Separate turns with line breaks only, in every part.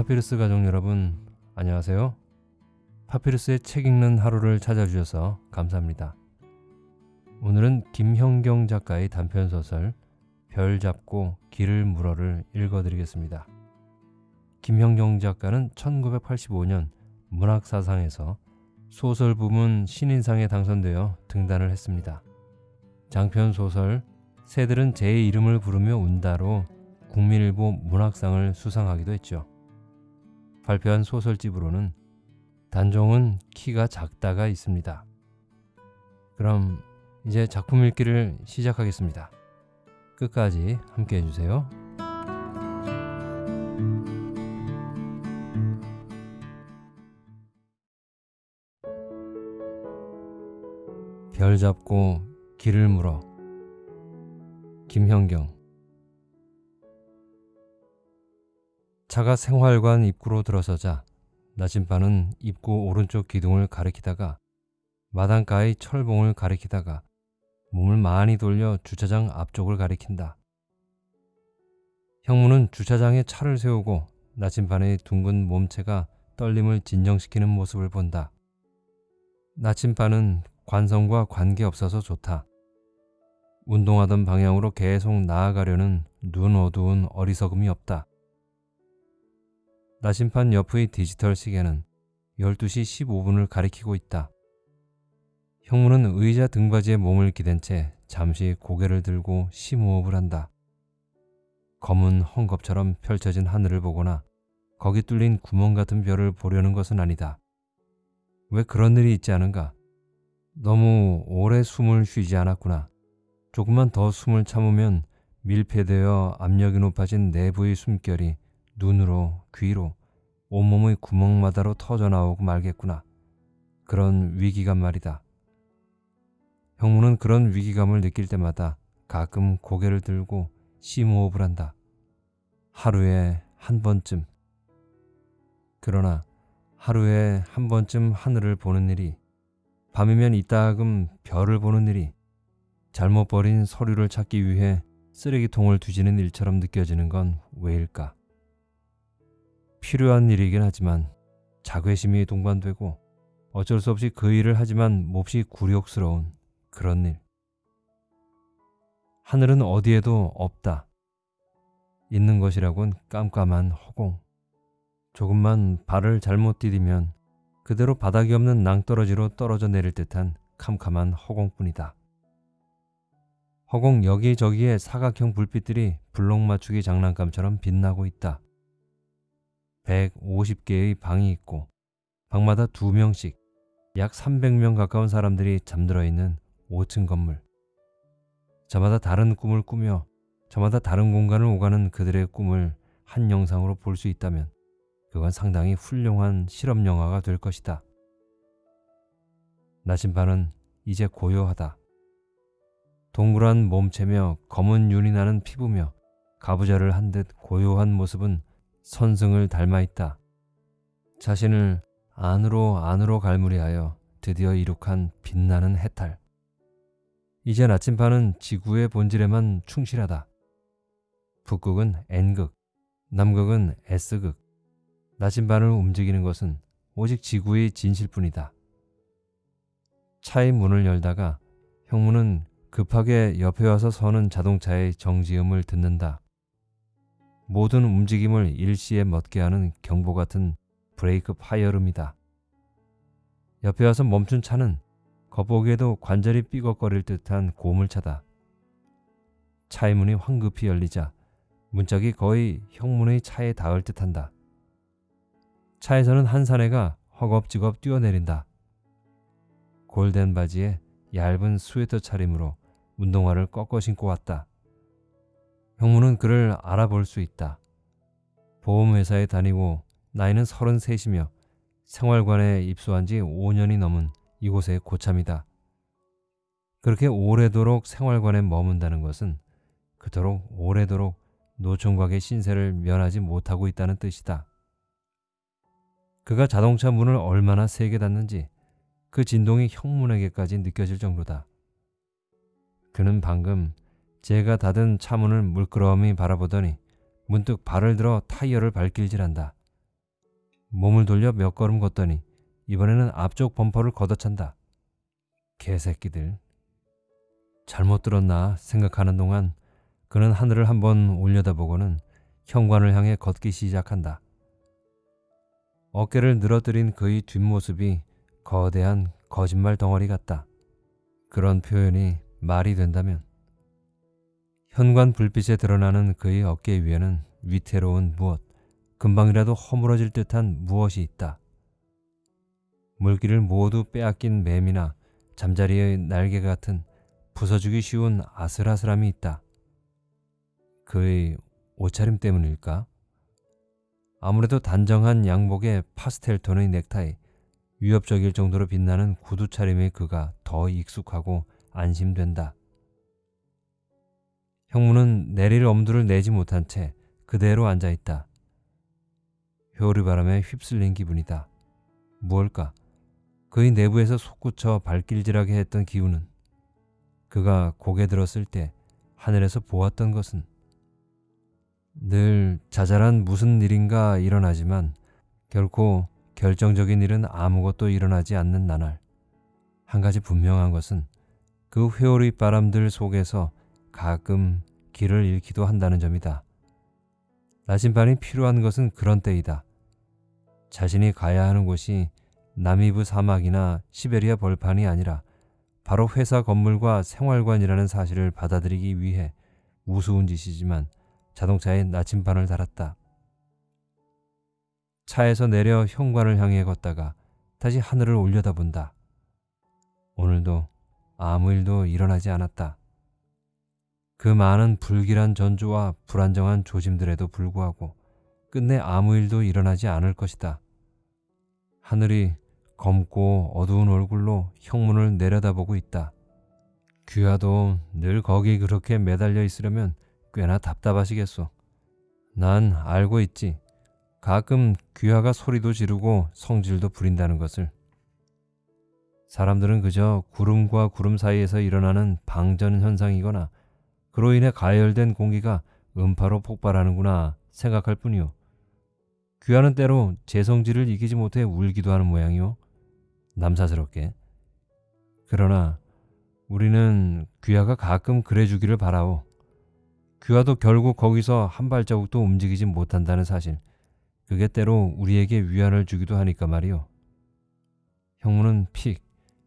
파피루스 가족 여러분 안녕하세요. 파피루스의 책 읽는 하루를 찾아주셔서 감사합니다. 오늘은 김형경 작가의 단편소설 별 잡고 길을 물어를 읽어드리겠습니다. 김형경 작가는 1985년 문학사상에서 소설 부문 신인상에 당선되어 등단을 했습니다. 장편 소설 새들은 제 이름을 부르며 운다로 국민일보 문학상을 수상하기도 했죠. 발표한 소설집으로는 단종은 키가 작다가 있습니다. 그럼 이제 작품 읽기를 시작하겠습니다. 끝까지 함께 해주세요. 별 잡고 길을 물어 김현경 차가 생활관 입구로 들어서자 나침반은 입구 오른쪽 기둥을 가리키다가 마당가의 철봉을 가리키다가 몸을 많이 돌려 주차장 앞쪽을 가리킨다. 형무는 주차장에 차를 세우고 나침반의 둥근 몸체가 떨림을 진정시키는 모습을 본다. 나침반은 관성과 관계없어서 좋다. 운동하던 방향으로 계속 나아가려는 눈 어두운 어리석음이 없다. 나침반 옆의 디지털 시계는 12시 15분을 가리키고 있다. 형무는 의자 등받이에 몸을 기댄 채 잠시 고개를 들고 심호흡을 한다. 검은 헝겊처럼 펼쳐진 하늘을 보거나 거기 뚫린 구멍 같은 별을 보려는 것은 아니다. 왜 그런 일이 있지 않은가? 너무 오래 숨을 쉬지 않았구나. 조금만 더 숨을 참으면 밀폐되어 압력이 높아진 내부의 숨결이 눈으로, 귀로, 온몸의 구멍마다로 터져나오고 말겠구나. 그런 위기감 말이다. 형무는 그런 위기감을 느낄 때마다 가끔 고개를 들고 심호흡을 한다. 하루에 한 번쯤. 그러나 하루에 한 번쯤 하늘을 보는 일이 밤이면 이따금 별을 보는 일이 잘못 버린 서류를 찾기 위해 쓰레기통을 뒤지는 일처럼 느껴지는 건 왜일까? 필요한 일이긴 하지만 자괴심이 동반되고 어쩔 수 없이 그 일을 하지만 몹시 굴욕스러운 그런 일. 하늘은 어디에도 없다. 있는 것이라곤 깜깜한 허공. 조금만 발을 잘못 디디면 그대로 바닥이 없는 낭떠러지로 떨어져 내릴 듯한 캄캄한 허공뿐이다. 허공 여기저기에 사각형 불빛들이 블록 맞추기 장난감처럼 빛나고 있다. 150개의 방이 있고 방마다 2명씩 약 300명 가까운 사람들이 잠들어 있는 5층 건물. 저마다 다른 꿈을 꾸며 저마다 다른 공간을 오가는 그들의 꿈을 한 영상으로 볼 수 있다면 그건 상당히 훌륭한 실험 영화가 될 것이다. 나침반은 이제 고요하다. 동그란 몸체며 검은 윤이 나는 피부며 가부좌를 한 듯 고요한 모습은 선승을 닮아 있다. 자신을 안으로 안으로 갈무리하여 드디어 이룩한 빛나는 해탈. 이제 나침반은 지구의 본질에만 충실하다. 북극은 N극, 남극은 S극. 나침반을 움직이는 것은 오직 지구의 진실뿐이다. 차의 문을 열다가 형무는 급하게 옆에 와서 서는 자동차의 정지음을 듣는다. 모든 움직임을 일시에 멎게 하는 경보 같은 브레이크 파열음이다. 옆에 와서 멈춘 차는 겉보기에도 관절이 삐걱거릴 듯한 고물차다. 차의 문이 황급히 열리자 문짝이 거의 형무의 차에 닿을 듯한다. 차에서는 한 사내가 허겁지겁 뛰어내린다. 골덴 바지에 얇은 스웨터 차림으로 운동화를 꺾어 신고 왔다. 형무는 그를 알아볼 수 있다. 보험회사에 다니고 나이는 33이며 생활관에 입소한 지 5년이 넘은 이곳의 고참이다. 그렇게 오래도록 생활관에 머문다는 것은 그토록 오래도록 노총각의 신세를 면하지 못하고 있다는 뜻이다. 그가 자동차 문을 얼마나 세게 닫는지 그 진동이 형문에게까지 느껴질 정도다. 그는 방금 제가 닫은 차문을 물끄러미 바라보더니 문득 발을 들어 타이어를 발길질한다. 몸을 돌려 몇 걸음 걷더니 이번에는 앞쪽 범퍼를 걷어찬다. 개새끼들. 잘못 들었나 생각하는 동안 그는 하늘을 한번 올려다보고는 현관을 향해 걷기 시작한다. 어깨를 늘어뜨린 그의 뒷모습이 거대한 거짓말 덩어리 같다. 그런 표현이 말이 된다면 현관 불빛에 드러나는 그의 어깨 위에는 위태로운 무엇, 금방이라도 허물어질 듯한 무엇이 있다. 물기를 모두 빼앗긴 뱀이나 잠자리의 날개 같은 부서지기 쉬운 아슬아슬함이 있다. 그의 옷차림 때문일까? 아무래도 단정한 양복에 파스텔 톤의 넥타이, 위협적일 정도로 빛나는 구두 차림의 그가 더 익숙하고 안심된다. 형무는 내릴 엄두를 내지 못한 채 그대로 앉아 있다. 효리 바람에 휩쓸린 기분이다. 무엇일까? 그의 내부에서 솟구쳐 발길질하게 했던 기운은 그가 고개 들었을 때 하늘에서 보았던 것은 늘 자잘한 무슨 일인가 일어나지만 결코 결정적인 일은 아무것도 일어나지 않는 나날. 한 가지 분명한 것은 그 회오리 바람들 속에서 가끔 길을 잃기도 한다는 점이다. 나침반이 필요한 것은 그런 때이다. 자신이 가야 하는 곳이 나미브 사막이나 시베리아 벌판이 아니라 바로 회사 건물과 생활관이라는 사실을 받아들이기 위해 우스운 짓이지만 자동차에 나침반을 달았다. 차에서 내려 현관을 향해 걷다가 다시 하늘을 올려다본다. 오늘도 아무 일도 일어나지 않았다. 그 많은 불길한 전조와 불안정한 조짐들에도 불구하고 끝내 아무 일도 일어나지 않을 것이다. 하늘이 검고 어두운 얼굴로 형문을 내려다보고 있다. 귀하도 늘 거기 그렇게 매달려 있으려면 꽤나 답답하시겠소. 난 알고 있지. 가끔 귀하가 소리도 지르고 성질도 부린다는 것을. 사람들은 그저 구름과 구름 사이에서 일어나는 방전 현상이거나 그로 인해 가열된 공기가 음파로 폭발하는구나 생각할 뿐이요. 귀하는 때로 제 성질을 이기지 못해 울기도 하는 모양이요. 남사스럽게. 그러나 우리는 귀하가 가끔 그래주기를 바라오. 귀하도 결국 거기서 한 발자국도 움직이지 못한다는 사실. 그게 때로 우리에게 위안을 주기도 하니까 말이오. 형무는 픽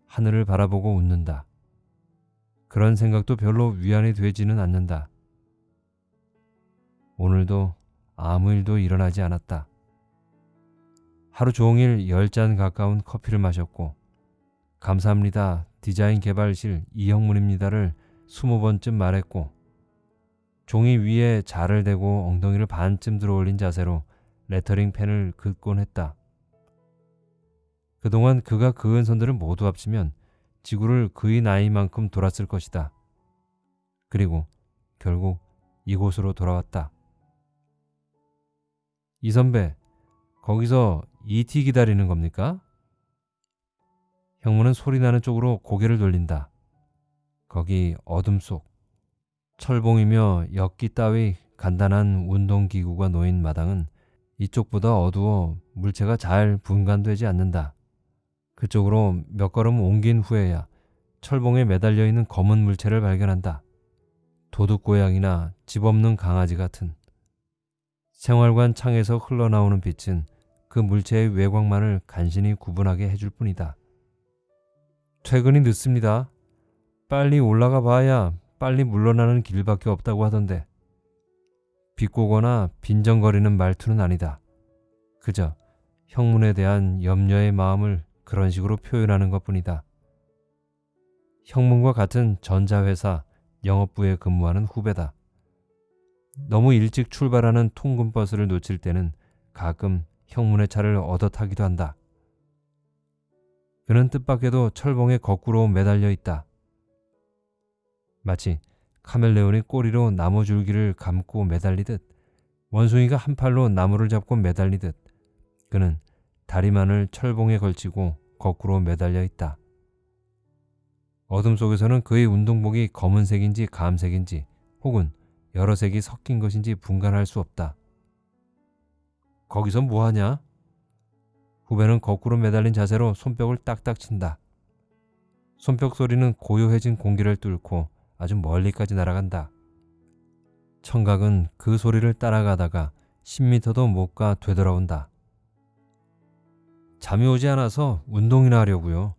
하늘을 바라보고 웃는다. 그런 생각도 별로 위안이 되지는 않는다. 오늘도 아무 일도 일어나지 않았다. 하루 종일 열잔 가까운 커피를 마셨고 감사합니다. 디자인 개발실 이형문입니다를 스무 번쯤 말했고 종이 위에 자를 대고 엉덩이를 반쯤 들어올린 자세로 레터링 펜을 긋곤 했다. 그동안 그가 그은 선들을 모두 합치면 지구를 그의 나이만큼 돌았을 것이다. 그리고 결국 이곳으로 돌아왔다. 이 선배, 거기서 ET 기다리는 겁니까? 형무는 소리나는 쪽으로 고개를 돌린다. 거기 어둠 속 철봉이며 엿기 따위 간단한 운동기구가 놓인 마당은 이쪽보다 어두워 물체가 잘 분간되지 않는다. 그쪽으로 몇 걸음 옮긴 후에야 철봉에 매달려 있는 검은 물체를 발견한다. 도둑고양이나 집 없는 강아지 같은. 생활관 창에서 흘러나오는 빛은 그 물체의 외곽만을 간신히 구분하게 해줄 뿐이다. 퇴근이 늦습니다. 빨리 올라가 봐야 빨리 물러나는 길밖에 없다고 하던데. 비꼬거나 빈정거리는 말투는 아니다. 그저 형문에 대한 염려의 마음을 그런 식으로 표현하는 것 뿐이다. 형문과 같은 전자회사 영업부에 근무하는 후배다. 너무 일찍 출발하는 통근버스를 놓칠 때는 가끔 형문의 차를 얻어 타기도 한다. 그는 뜻밖에도 철봉에 거꾸로 매달려 있다. 마치 카멜레온이 꼬리로 나무 줄기를 감고 매달리듯 원숭이가 한 팔로 나무를 잡고 매달리듯 그는 다리만을 철봉에 걸치고 거꾸로 매달려 있다. 어둠 속에서는 그의 운동복이 검은색인지 감색인지 혹은 여러 색이 섞인 것인지 분간할 수 없다. 거기서 뭐하냐? 후배는 거꾸로 매달린 자세로 손뼉을 딱딱 친다. 손뼉 소리는 고요해진 공기를 뚫고 아주 멀리까지 날아간다. 청각은 그 소리를 따라가다가 10미터도 못 가 되돌아온다. 잠이 오지 않아서 운동이나 하려고요.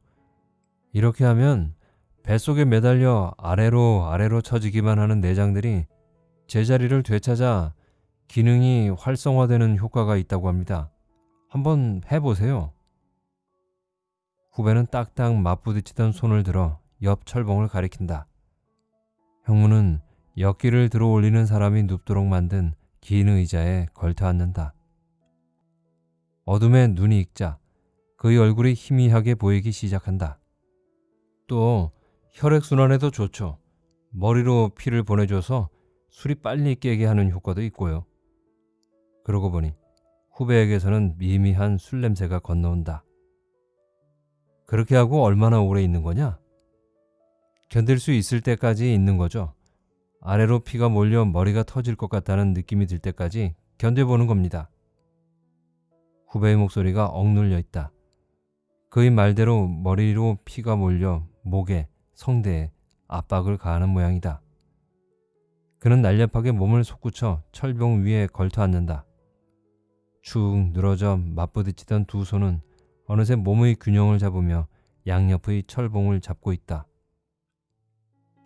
이렇게 하면 뱃속에 매달려 아래로 아래로 처지기만 하는 내장들이 제자리를 되찾아 기능이 활성화되는 효과가 있다고 합니다. 한번 해보세요. 후배는 딱딱 맞부딪히던 손을 들어 옆 철봉을 가리킨다. 형무는 역기를 들어 올리는 사람이 눕도록 만든 긴 의자에 걸터 앉는다. 어둠에 눈이 익자 그의 얼굴이 희미하게 보이기 시작한다. 또 혈액순환에도 좋죠. 머리로 피를 보내줘서 술이 빨리 깨게 하는 효과도 있고요. 그러고 보니 후배에게서는 미미한 술 냄새가 건너온다. 그렇게 하고 얼마나 오래 있는 거냐? 견딜 수 있을 때까지 있는 거죠. 아래로 피가 몰려 머리가 터질 것 같다는 느낌이 들 때까지 견뎌보는 겁니다. 후배의 목소리가 억눌려 있다. 그의 말대로 머리로 피가 몰려 목에, 성대에 압박을 가하는 모양이다. 그는 날렵하게 몸을 솟구쳐 철봉 위에 걸터 앉는다. 축 늘어져 맞부딪히던 두 손은 어느새 몸의 균형을 잡으며 양옆의 철봉을 잡고 있다.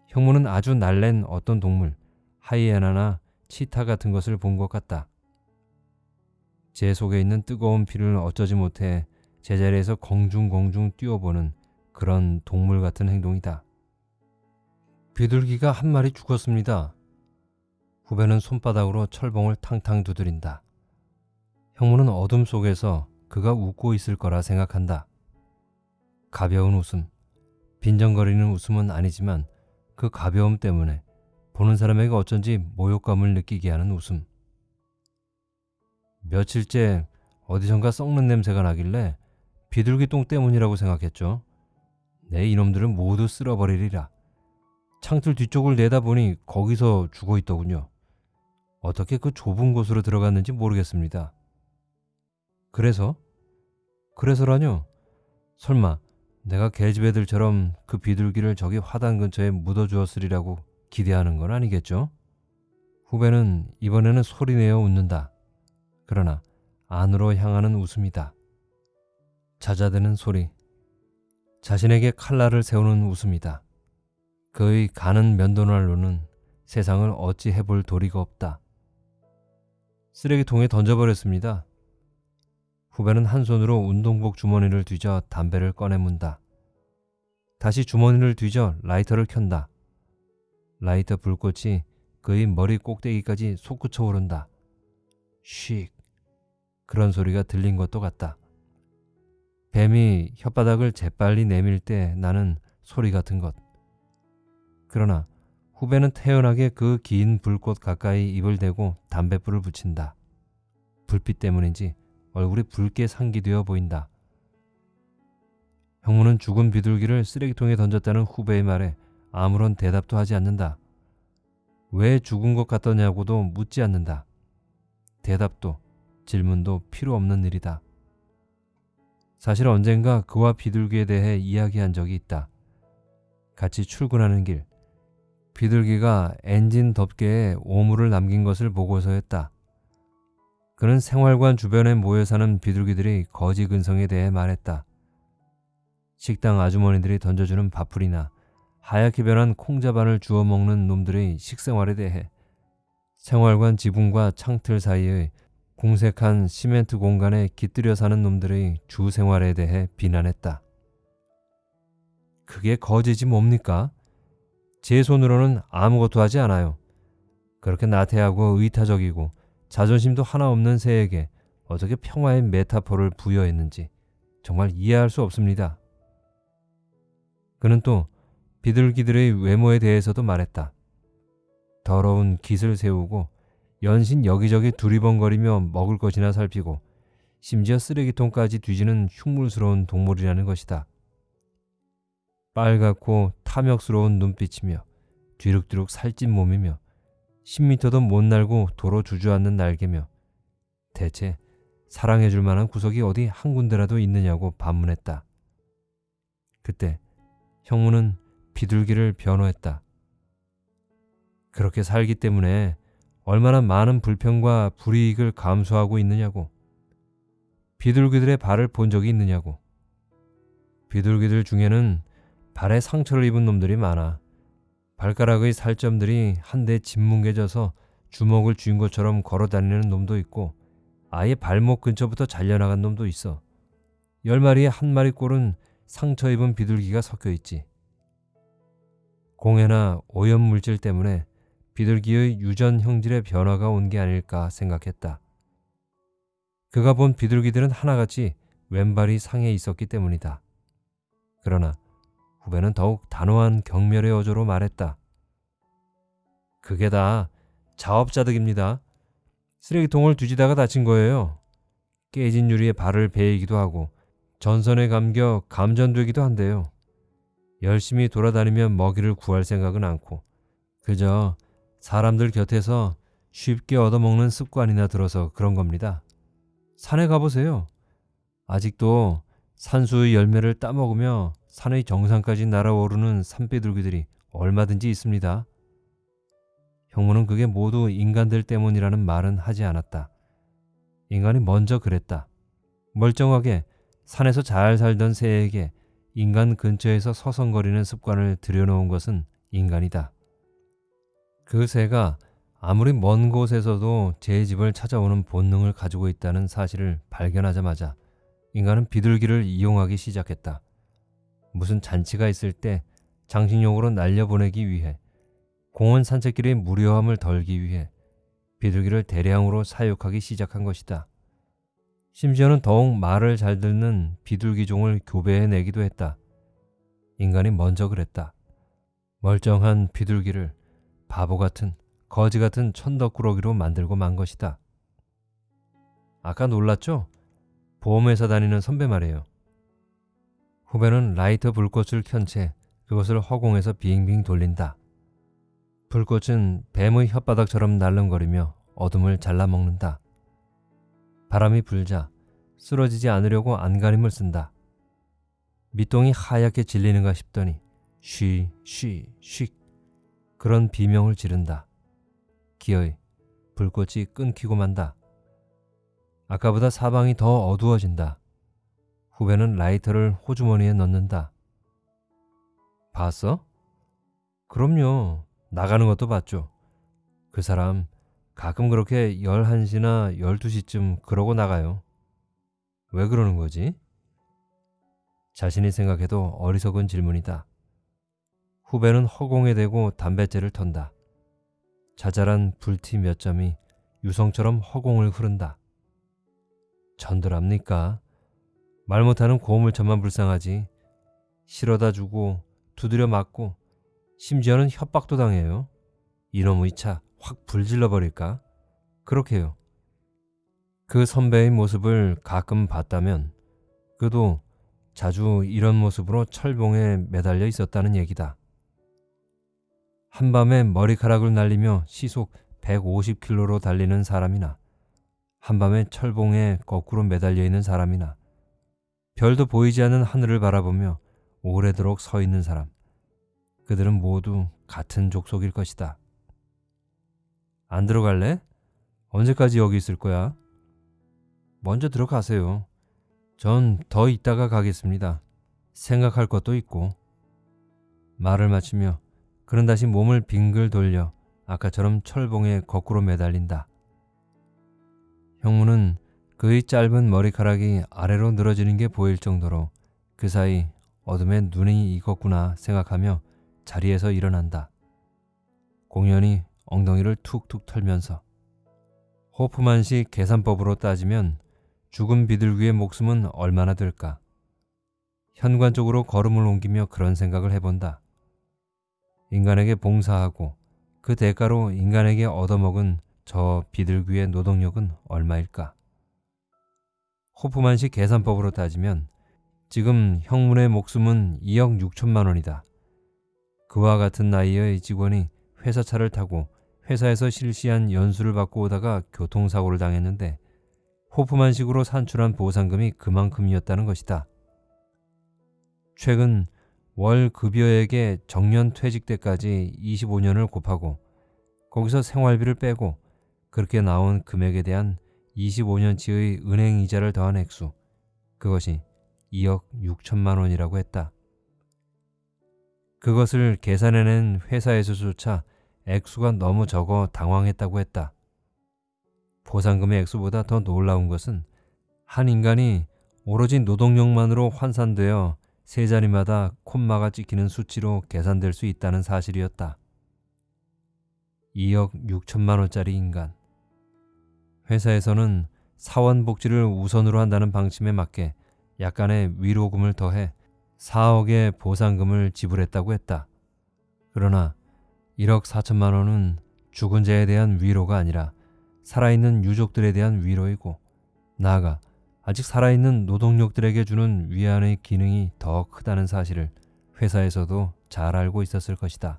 형무는 아주 날랜 어떤 동물, 하이에나나 치타 같은 것을 본 것 같다. 제 속에 있는 뜨거운 피를 어쩌지 못해 제자리에서 공중공중 뛰어보는 그런 동물 같은 행동이다. 비둘기가 한 마리 죽었습니다. 후배는 손바닥으로 철봉을 탕탕 두드린다. 형무는 어둠 속에서 그가 웃고 있을 거라 생각한다. 가벼운 웃음, 빈정거리는 웃음은 아니지만 그 가벼움 때문에 보는 사람에게 어쩐지 모욕감을 느끼게 하는 웃음. 며칠째 어디선가 썩는 냄새가 나길래 비둘기 똥 때문이라고 생각했죠. 내 이놈들을 모두 쓸어버리리라. 창틀 뒤쪽을 내다보니 거기서 죽어 있더군요. 어떻게 그 좁은 곳으로 들어갔는지 모르겠습니다. 그래서? 그래서라뇨? 설마 내가 개집 애들처럼 그 비둘기를 저기 화단 근처에 묻어주었으리라고 기대하는 건 아니겠죠? 후배는 이번에는 소리내어 웃는다. 그러나 안으로 향하는 웃음이다. 잦아드는 소리. 자신에게 칼날을 세우는 웃음이다. 그의 가는 면도날로는 세상을 어찌 해볼 도리가 없다. 쓰레기통에 던져버렸습니다. 후배는 한 손으로 운동복 주머니를 뒤져 담배를 꺼내 문다. 다시 주머니를 뒤져 라이터를 켠다. 라이터 불꽃이 그의 머리 꼭대기까지 솟구쳐 오른다. 쉭. 그런 소리가 들린 것도 같다. 뱀이 혓바닥을 재빨리 내밀 때 나는 소리 같은 것. 그러나 후배는 태연하게 그 긴 불꽃 가까이 입을 대고 담뱃불을 붙인다. 불빛 때문인지 얼굴이 붉게 상기되어 보인다. 형무는 죽은 비둘기를 쓰레기통에 던졌다는 후배의 말에 아무런 대답도 하지 않는다. 왜 죽은 것 같더냐고도 묻지 않는다. 대답도 질문도 필요 없는 일이다. 사실 언젠가 그와 비둘기에 대해 이야기한 적이 있다. 같이 출근하는 길, 비둘기가 엔진 덮개에 오물을 남긴 것을 보고서였다. 그는 생활관 주변에 모여 사는 비둘기들이 거지 근성에 대해 말했다. 식당 아주머니들이 던져주는 밥풀이나 하얗게 변한 콩자반을 주워 먹는 놈들의 식생활에 대해 생활관 지붕과 창틀 사이의 공색한 시멘트 공간에 깃들여 사는 놈들의 주 생활에 대해 비난했다. 그게 거지지 뭡니까? 제 손으로는 아무것도 하지 않아요. 그렇게 나태하고 의타적이고 자존심도 하나 없는 새에게 어떻게 평화의 메타포를 부여했는지 정말 이해할 수 없습니다. 그는 또 비둘기들의 외모에 대해서도 말했다. 더러운 깃을 세우고 연신 여기저기 두리번거리며 먹을 것이나 살피고 심지어 쓰레기통까지 뒤지는 흉물스러운 동물이라는 것이다. 빨갛고 탐욕스러운 눈빛이며 뒤룩뒤룩 살찐 몸이며 10미터도 못 날고 도로 주저앉는 날개며 대체 사랑해줄 만한 구석이 어디 한 군데라도 있느냐고 반문했다. 그때 형무는 비둘기를 변호했다. 그렇게 살기 때문에 얼마나 많은 불평과 불이익을 감수하고 있느냐고. 비둘기들의 발을 본 적이 있느냐고. 비둘기들 중에는 발에 상처를 입은 놈들이 많아. 발가락의 살점들이 한데 짓뭉개져서 주먹을 쥐은 것처럼 걸어 다니는 놈도 있고 아예 발목 근처부터 잘려나간 놈도 있어. 열 마리에 한 마리 꼴은 상처 입은 비둘기가 섞여 있지. 공해나 오염 물질 때문에 비둘기의 유전 형질의 변화가 온 게 아닐까 생각했다. 그가 본 비둘기들은 하나같이 왼발이 상해 있었기 때문이다. 그러나 후배는 더욱 단호한 경멸의 어조로 말했다. 그게 다 자업자득입니다. 쓰레기통을 뒤지다가 다친 거예요. 깨진 유리에 발을 베이기도 하고 전선에 감겨 감전되기도 한데요. 열심히 돌아다니며 먹이를 구할 생각은 않고 그저 사람들 곁에서 쉽게 얻어먹는 습관이나 들어서 그런 겁니다. 산에 가보세요. 아직도 산수의 열매를 따먹으며 산의 정상까지 날아오르는 산비둘기들이 얼마든지 있습니다. 형무는 그게 모두 인간들 때문이라는 말은 하지 않았다. 인간이 먼저 그랬다. 멀쩡하게 산에서 잘 살던 새에게 인간 근처에서 서성거리는 습관을 들여놓은 것은 인간이다. 그 새가 아무리 먼 곳에서도 제 집을 찾아오는 본능을 가지고 있다는 사실을 발견하자마자 인간은 비둘기를 이용하기 시작했다. 무슨 잔치가 있을 때 장식용으로 날려보내기 위해 공원 산책길의 무료함을 덜기 위해 비둘기를 대량으로 사육하기 시작한 것이다. 심지어는 더욱 말을 잘 듣는 비둘기종을 교배해 내기도 했다. 인간이 먼저 그랬다. 멀쩡한 비둘기를 바보 같은 거지 같은 천덕꾸러기로 만들고 만 것이다. 아까 놀랐죠? 보험회사 다니는 선배 말이에요. 후배는 라이터 불꽃을 켠 채 그것을 허공에서 빙빙 돌린다. 불꽃은 뱀의 혓바닥처럼 날름거리며 어둠을 잘라먹는다. 바람이 불자 쓰러지지 않으려고 안간힘을 쓴다. 밑동이 하얗게 질리는가 싶더니 쉬, 쉬, 쉿 그런 비명을 지른다. 기어이 불꽃이 끊기고 만다. 아까보다 사방이 더 어두워진다. 후배는 라이터를 호주머니에 넣는다. 봤어? 그럼요. 나가는 것도 봤죠. 그 사람 가끔 그렇게 11시나 12시쯤 그러고 나가요. 왜 그러는 거지? 자신이 생각해도 어리석은 질문이다. 후배는 허공에 대고 담뱃재를 턴다. 자잘한 불티 몇 점이 유성처럼 허공을 흐른다. 전들합니까? 말 못하는 고물처만 불쌍하지. 실어다 주고 두드려 맞고 심지어는 협박도 당해요. 이놈의 차 확 불질러 버릴까? 그렇게요. 그 선배의 모습을 가끔 봤다면 그도 자주 이런 모습으로 철봉에 매달려 있었다는 얘기다. 한밤에 머리카락을 날리며 시속 150km로 달리는 사람이나 한밤에 철봉에 거꾸로 매달려 있는 사람이나 별도 보이지 않는 하늘을 바라보며 오래도록 서 있는 사람 그들은 모두 같은 족속일 것이다. 안 들어갈래? 언제까지 여기 있을 거야? 먼저 들어가세요. 전 더 있다가 가겠습니다. 생각할 것도 있고. 말을 마치며 그는 다시 몸을 빙글 돌려 아까처럼 철봉에 거꾸로 매달린다. 형무는 그의 짧은 머리카락이 아래로 늘어지는 게 보일 정도로 그 사이 어둠에 눈이 익었구나 생각하며 자리에서 일어난다. 공연히 엉덩이를 툭툭 털면서 호프만식 계산법으로 따지면 죽은 비둘기의 목숨은 얼마나 될까? 현관 쪽으로 걸음을 옮기며 그런 생각을 해본다. 인간에게 봉사하고 그 대가로 인간에게 얻어먹은 저 비둘기의 노동력은 얼마일까? 호프만식 계산법으로 따지면 지금 형문의 목숨은 2억 6천만 원이다. 그와 같은 나이의 직원이 회사차를 타고 회사에서 실시한 연수를 받고 오다가 교통사고를 당했는데 호프만식으로 산출한 보상금이 그만큼이었다는 것이다. 최근 월 급여액의 정년 퇴직 때까지 25년을 곱하고 거기서 생활비를 빼고 그렇게 나온 금액에 대한 25년치의 은행 이자를 더한 액수 그것이 2억 6천만 원이라고 했다. 그것을 계산해낸 회사에서조차 액수가 너무 적어 당황했다고 했다. 보상금의 액수보다 더 놀라운 것은 한 인간이 오로지 노동력만으로 환산되어 세 자리마다 콤마가 찍히는 수치로 계산될 수 있다는 사실이었다. 2억 6천만 원짜리 인간. 회사에서는 사원 복지를 우선으로 한다는 방침에 맞게 약간의 위로금을 더해 4억의 보상금을 지불했다고 했다. 그러나 1억 4천만 원은 죽은 자에 대한 위로가 아니라 살아있는 유족들에 대한 위로이고 나아가 아직 살아있는 노동력들에게 주는 위안의 기능이 더 크다는 사실을 회사에서도 잘 알고 있었을 것이다.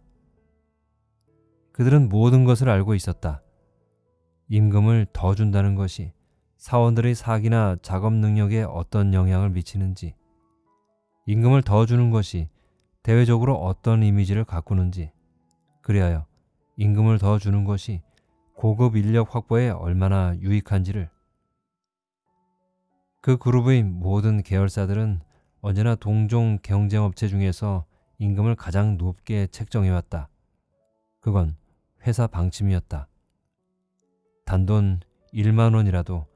그들은 모든 것을 알고 있었다. 임금을 더 준다는 것이 사원들의 사기나 작업 능력에 어떤 영향을 미치는지, 임금을 더 주는 것이 대외적으로 어떤 이미지를 가꾸는지, 그리하여 임금을 더 주는 것이 고급 인력 확보에 얼마나 유익한지를 그 그룹의 모든 계열사들은 언제나 동종 경쟁업체 중에서 임금을 가장 높게 책정해왔다. 그건 회사 방침이었다. 단돈 1만 원이라도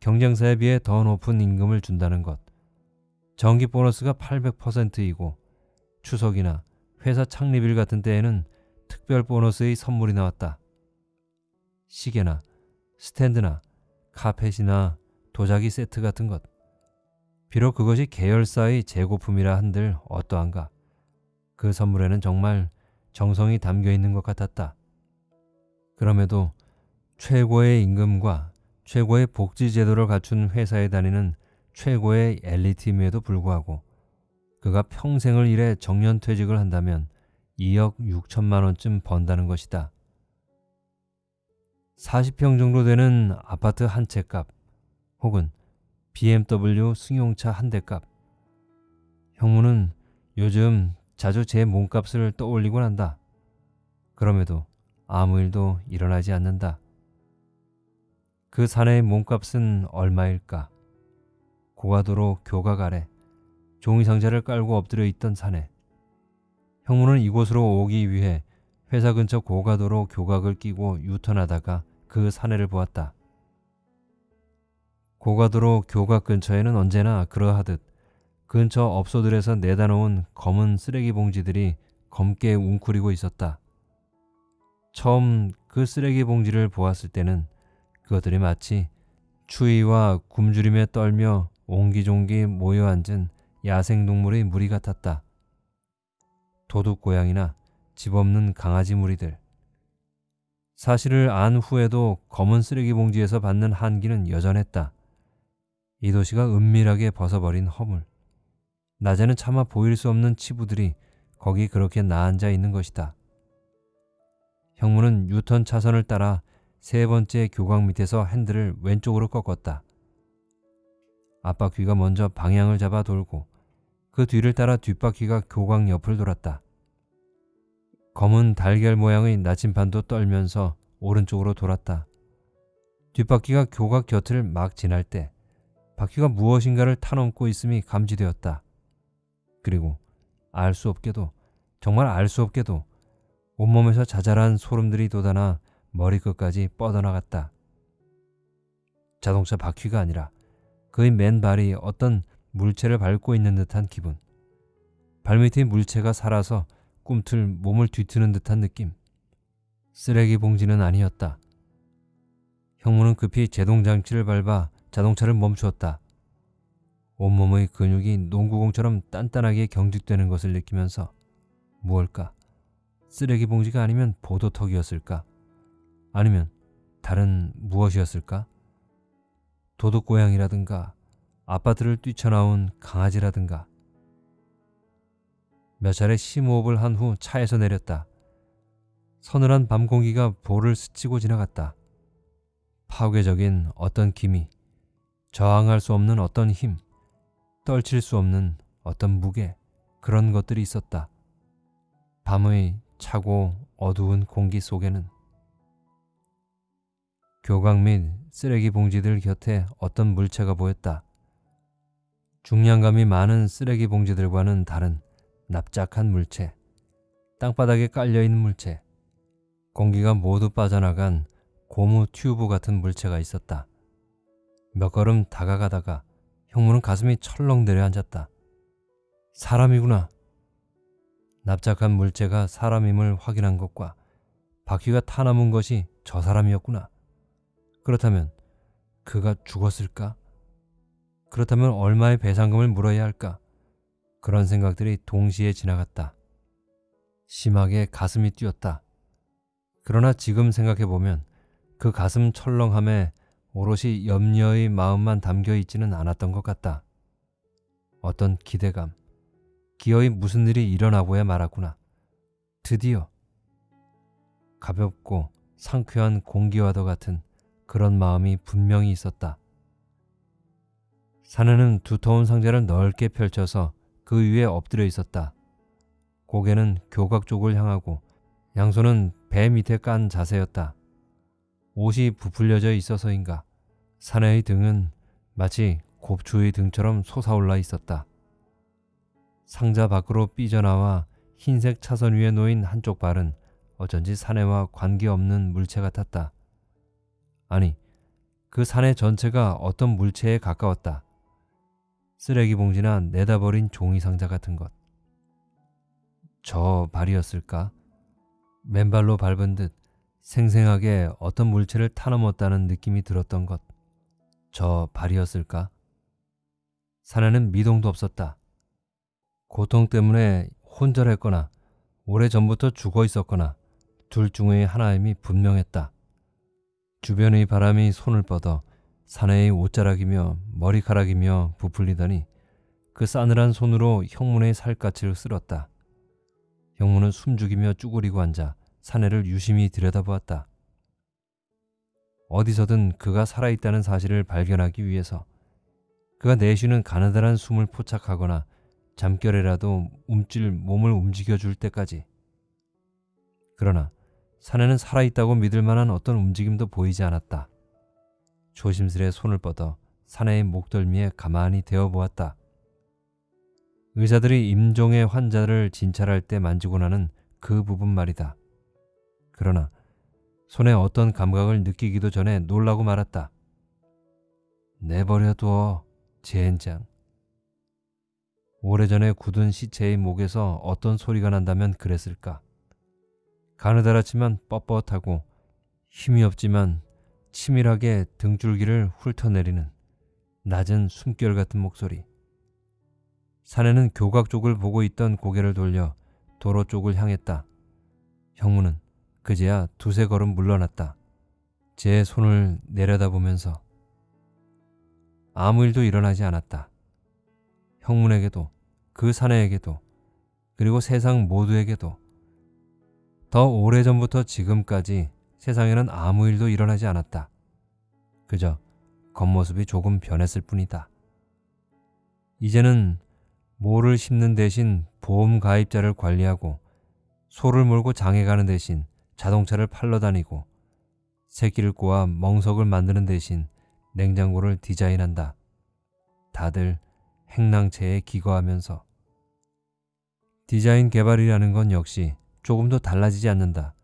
경쟁사에 비해 더 높은 임금을 준다는 것. 정기 보너스가 800%이고 추석이나 회사 창립일 같은 때에는 특별 보너스의 선물이 나왔다. 시계나 스탠드나 카펫이나 도자기 세트 같은 것. 비록 그것이 계열사의 재고품이라 한들 어떠한가. 그 선물에는 정말 정성이 담겨 있는 것 같았다. 그럼에도 최고의 임금과 최고의 복지 제도를 갖춘 회사에 다니는 최고의 엘리트임에도 불구하고 그가 평생을 일해 정년 퇴직을 한다면 2억 6천만 원쯤 번다는 것이다. 40평 정도 되는 아파트 한 채값 혹은 BMW 승용차 한 대 값. 형무는 요즘 자주 제 몸값을 떠올리곤 한다. 그럼에도 아무 일도 일어나지 않는다. 그 사내의 몸값은 얼마일까? 고가도로 교각 아래 종이 상자를 깔고 엎드려 있던 사내. 형무는 이곳으로 오기 위해 회사 근처 고가도로 교각을 끼고 유턴하다가 그 사내를 보았다. 고가도로 교각 근처에는 언제나 그러하듯 근처 업소들에서 내다 놓은 검은 쓰레기 봉지들이 검게 웅크리고 있었다. 처음 그 쓰레기 봉지를 보았을 때는 그것들이 마치 추위와 굶주림에 떨며 옹기종기 모여 앉은 야생동물의 무리 같았다. 도둑고양이나 집 없는 강아지 무리들. 사실을 안 후에도 검은 쓰레기 봉지에서 받는 한기는 여전했다. 이 도시가 은밀하게 벗어버린 허물. 낮에는 차마 보일 수 없는 치부들이 거기 그렇게 나앉아 있는 것이다. 형무는 유턴 차선을 따라 세 번째 교각 밑에서 핸들을 왼쪽으로 꺾었다. 앞바퀴가 먼저 방향을 잡아 돌고 그 뒤를 따라 뒷바퀴가 교각 옆을 돌았다. 검은 달걀 모양의 나침반도 떨면서 오른쪽으로 돌았다. 뒷바퀴가 교각 곁을 막 지날 때 바퀴가 무엇인가를 타넘고 있음이 감지되었다. 그리고 알 수 없게도 정말 알 수 없게도 온몸에서 자잘한 소름들이 돋아나 머리끝까지 뻗어나갔다. 자동차 바퀴가 아니라 그의 맨발이 어떤 물체를 밟고 있는 듯한 기분. 발밑의 물체가 살아서 꿈틀 몸을 뒤트는 듯한 느낌. 쓰레기 봉지는 아니었다. 형무는 급히 제동장치를 밟아 자동차를 멈추었다. 온몸의 근육이 농구공처럼 단단하게 경직되는 것을 느끼면서 무엇일까? 쓰레기 봉지가 아니면 보도턱이었을까? 아니면 다른 무엇이었을까? 도둑고양이라든가 아파트를 뛰쳐나온 강아지라든가 몇 차례 심호흡을 한 후 차에서 내렸다. 서늘한 밤 공기가 볼을 스치고 지나갔다. 파괴적인 어떤 기미, 저항할 수 없는 어떤 힘, 떨칠 수 없는 어떤 무게, 그런 것들이 있었다. 밤의 차고 어두운 공기 속에는 교각 및 쓰레기 봉지들 곁에 어떤 물체가 보였다. 중량감이 많은 쓰레기 봉지들과는 다른 납작한 물체, 땅바닥에 깔려있는 물체, 공기가 모두 빠져나간 고무 튜브 같은 물체가 있었다. 몇 걸음 다가가다가 형무는 가슴이 철렁 내려앉았다. 사람이구나. 납작한 물체가 사람임을 확인한 것과 바퀴가 타남은 것이 저 사람이었구나. 그렇다면 그가 죽었을까? 그렇다면 얼마의 배상금을 물어야 할까? 그런 생각들이 동시에 지나갔다. 심하게 가슴이 뛰었다. 그러나 지금 생각해보면 그 가슴 철렁함에 오롯이 염려의 마음만 담겨 있지는 않았던 것 같다. 어떤 기대감, 기어이 무슨 일이 일어나고야 말았구나. 드디어 가볍고 상쾌한 공기와도 같은 그런 마음이 분명히 있었다. 사내는 두터운 상자를 넓게 펼쳐서 그 위에 엎드려 있었다. 고개는 교각 쪽을 향하고 양손은 배 밑에 깐 자세였다. 옷이 부풀려져 있어서인가 사내의 등은 마치 곱추의 등처럼 솟아올라 있었다. 상자 밖으로 삐져나와 흰색 차선 위에 놓인 한쪽 발은 어쩐지 사내와 관계없는 물체 같았다. 아니, 그 사내 전체가 어떤 물체에 가까웠다. 쓰레기 봉지나 내다버린 종이 상자 같은 것. 저 발이었을까? 맨발로 밟은 듯 생생하게 어떤 물체를 타넘었다는 느낌이 들었던 것. 저 발이었을까? 사내는 미동도 없었다. 고통 때문에 혼절했거나 오래전부터 죽어 있었거나 둘 중의 하나임이 분명했다. 주변의 바람이 손을 뻗어 사내의 옷자락이며 머리카락이며 부풀리더니 그 싸늘한 손으로 형문의 살갗을 쓸었다. 형문은 숨죽이며 쭈그리고 앉아 사내를 유심히 들여다보았다. 어디서든 그가 살아있다는 사실을 발견하기 위해서 그가 내쉬는 가느다란 숨을 포착하거나 잠결에라도 움찔 몸을 움직여 줄 때까지. 그러나 사내는 살아있다고 믿을 만한 어떤 움직임도 보이지 않았다. 조심스레 손을 뻗어 사내의 목덜미에 가만히 대어 보았다. 의사들이 임종의 환자를 진찰할 때 만지고 나는 그 부분 말이다. 그러나 손에 어떤 감각을 느끼기도 전에 놀라고 말았다. 내버려둬, 젠장. 오래전에 굳은 시체의 목에서 어떤 소리가 난다면 그랬을까. 가느다랗지만 뻣뻣하고 힘이 없지만 치밀하게 등줄기를 훑어내리는 낮은 숨결 같은 목소리. 사내는 교각 쪽을 보고 있던 고개를 돌려 도로 쪽을 향했다. 형무는 그제야 두세 걸음 물러났다. 제 손을 내려다보면서 아무 일도 일어나지 않았다. 형문에게도 그 사내에게도 그리고 세상 모두에게도 더 오래전부터 지금까지 세상에는 아무 일도 일어나지 않았다. 그저 겉모습이 조금 변했을 뿐이다. 이제는 모를 심는 대신 보험 가입자를 관리하고 소를 몰고 장에 가는 대신 자동차를 팔러 다니고 새끼를 꼬아 멍석을 만드는 대신 냉장고를 디자인한다. 다들 행랑체에 기거하면서 디자인 개발이라는 건 역시 조금도 달라지지 않는다.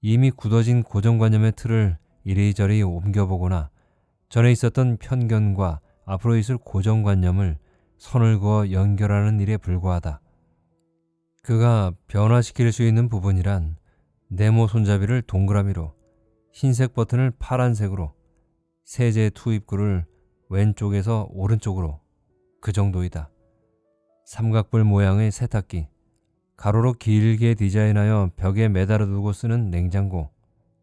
이미 굳어진 고정관념의 틀을 이리저리 옮겨보거나 전에 있었던 편견과 앞으로 있을 고정관념을 선을 그어 연결하는 일에 불과하다. 그가 변화시킬 수 있는 부분이란 네모 손잡이를 동그라미로 흰색 버튼을 파란색으로 세제 투입구를 왼쪽에서 오른쪽으로 그 정도이다. 삼각불 모양의 세탁기, 가로로 길게 디자인하여 벽에 매달아 두고 쓰는 냉장고,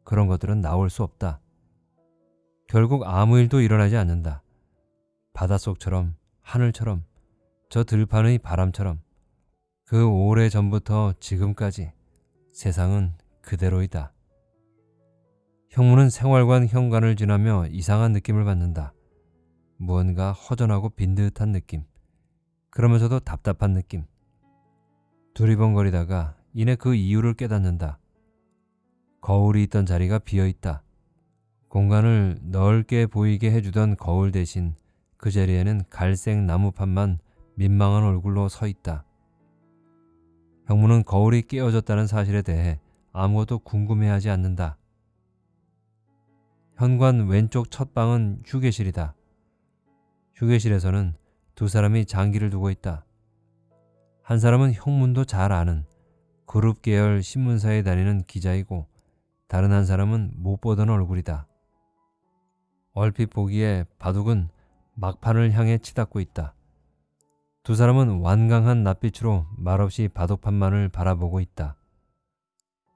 그런 것들은 나올 수 없다. 결국 아무 일도 일어나지 않는다. 바닷속처럼, 하늘처럼, 저 들판의 바람처럼, 그 오래 전부터 지금까지 세상은 그대로이다. 형무는 생활관 현관을 지나며 이상한 느낌을 받는다. 무언가 허전하고 빈 듯한 느낌. 그러면서도 답답한 느낌. 두리번거리다가 이내 그 이유를 깨닫는다. 거울이 있던 자리가 비어 있다. 공간을 넓게 보이게 해주던 거울 대신 그 자리에는 갈색 나무판만 민망한 얼굴로 서 있다. 형무는 거울이 깨어졌다는 사실에 대해 아무것도 궁금해하지 않는다. 현관 왼쪽 첫 방은 휴게실이다. 휴게실에서는 두 사람이 장기를 두고 있다. 한 사람은 형문도 잘 아는 그룹 계열 신문사에 다니는 기자이고 다른 한 사람은 못 보던 얼굴이다. 얼핏 보기에 바둑은 막판을 향해 치닫고 있다. 두 사람은 완강한 낯빛으로 말없이 바둑판만을 바라보고 있다.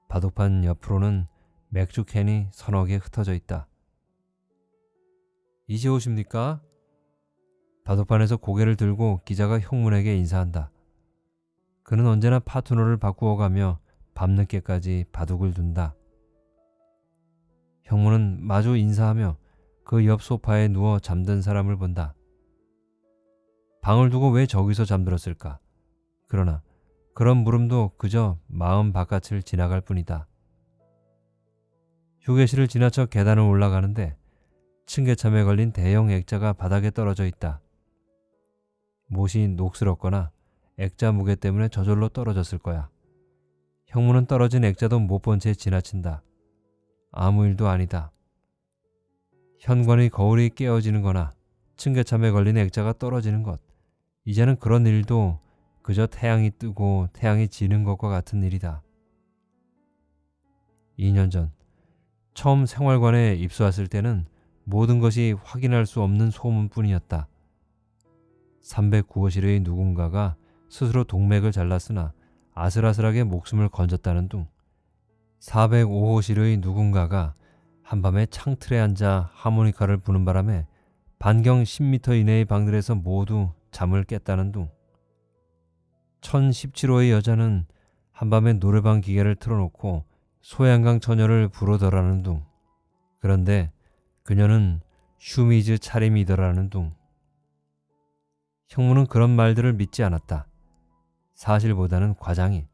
바둑판 옆으로는 맥주 캔이 서너 개 흩어져 있다. 이제 오십니까? 바둑판에서 고개를 들고 기자가 형문에게 인사한다. 그는 언제나 파트너를 바꾸어가며 밤늦게까지 바둑을 둔다. 형문은 마주 인사하며 그 옆 소파에 누워 잠든 사람을 본다. 방을 두고 왜 저기서 잠들었을까? 그러나 그런 물음도 그저 마음 바깥을 지나갈 뿐이다. 휴게실을 지나쳐 계단을 올라가는데 층계참에 걸린 대형 액자가 바닥에 떨어져 있다. 못이 녹슬었거나 액자 무게 때문에 저절로 떨어졌을 거야. 형무는 떨어진 액자도 못 본 채 지나친다. 아무 일도 아니다. 현관의 거울이 깨어지는 거나 층계참에 걸린 액자가 떨어지는 것. 이제는 그런 일도 그저 태양이 뜨고 태양이 지는 것과 같은 일이다. 2년 전 처음 생활관에 입소했을 때는 모든 것이 확인할 수 없는 소문뿐이었다. 309호실의 누군가가 스스로 동맥을 잘랐으나 아슬아슬하게 목숨을 건졌다는 둥 405호실의 누군가가 한밤에 창틀에 앉아 하모니카를 부는 바람에 반경 10m 이내의 방들에서 모두 잠을 깼다는 둥 1017호의 여자는 한밤에 노래방 기계를 틀어놓고 소양강 처녀를 부르더라는 둥 그런데 그녀는 슈미즈 차림이더라는 둥 형무는 그런 말들을 믿지 않았다. 사실보다는 과장이,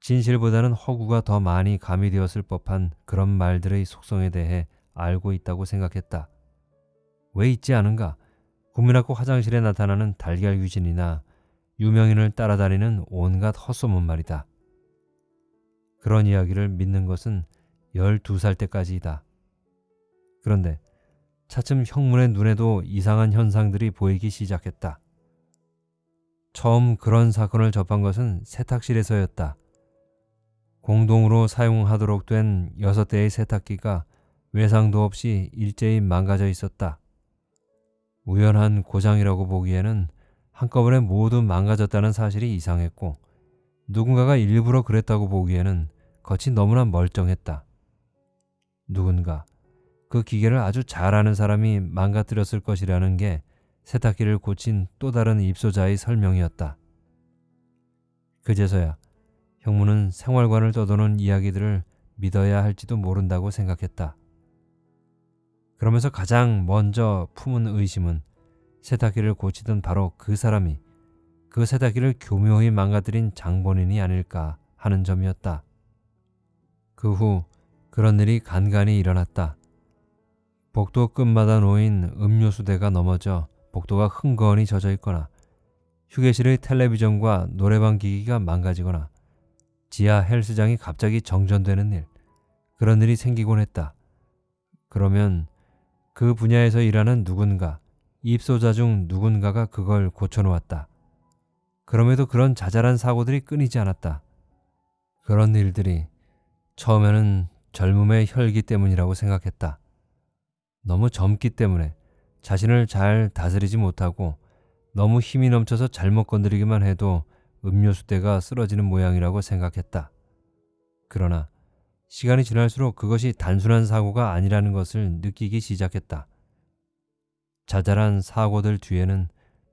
진실보다는 허구가 더 많이 가미되었을 법한 그런 말들의 속성에 대해 알고 있다고 생각했다. 왜 있지 않은가? 국민학교 화장실에 나타나는 달걀 귀신이나 유명인을 따라다니는 온갖 헛소문 말이다. 그런 이야기를 믿는 것은 12살 때까지이다. 그런데 차츰 형문의 눈에도 이상한 현상들이 보이기 시작했다. 처음 그런 사건을 접한 것은 세탁실에서였다. 공동으로 사용하도록 된 6대의 세탁기가 외상도 없이 일제히 망가져 있었다. 우연한 고장이라고 보기에는 한꺼번에 모두 망가졌다는 사실이 이상했고 누군가가 일부러 그랬다고 보기에는 겉이 너무나 멀쩡했다. 누군가 그 기계를 아주 잘 아는 사람이 망가뜨렸을 것이라는 게 세탁기를 고친 또 다른 입소자의 설명이었다. 그제서야 형무는 생활관을 떠도는 이야기들을 믿어야 할지도 모른다고 생각했다. 그러면서 가장 먼저 품은 의심은 세탁기를 고치던 바로 그 사람이 그 세탁기를 교묘히 망가뜨린 장본인이 아닐까 하는 점이었다. 그 후 그런 일이 간간히 일어났다. 복도 끝마다 놓인 음료수대가 넘어져 복도가 흥건히 젖어 있거나 휴게실의 텔레비전과 노래방 기기가 망가지거나 지하 헬스장이 갑자기 정전되는 일 그런 일이 생기곤 했다. 그러면 그 분야에서 일하는 누군가 입소자 중 누군가가 그걸 고쳐놓았다. 그럼에도 그런 자잘한 사고들이 끊이지 않았다. 그런 일들이 처음에는 젊음의 혈기 때문이라고 생각했다. 너무 젊기 때문에 자신을 잘 다스리지 못하고 너무 힘이 넘쳐서 잘못 건드리기만 해도 음료수대가 쓰러지는 모양이라고 생각했다. 그러나 시간이 지날수록 그것이 단순한 사고가 아니라는 것을 느끼기 시작했다. 자잘한 사고들 뒤에는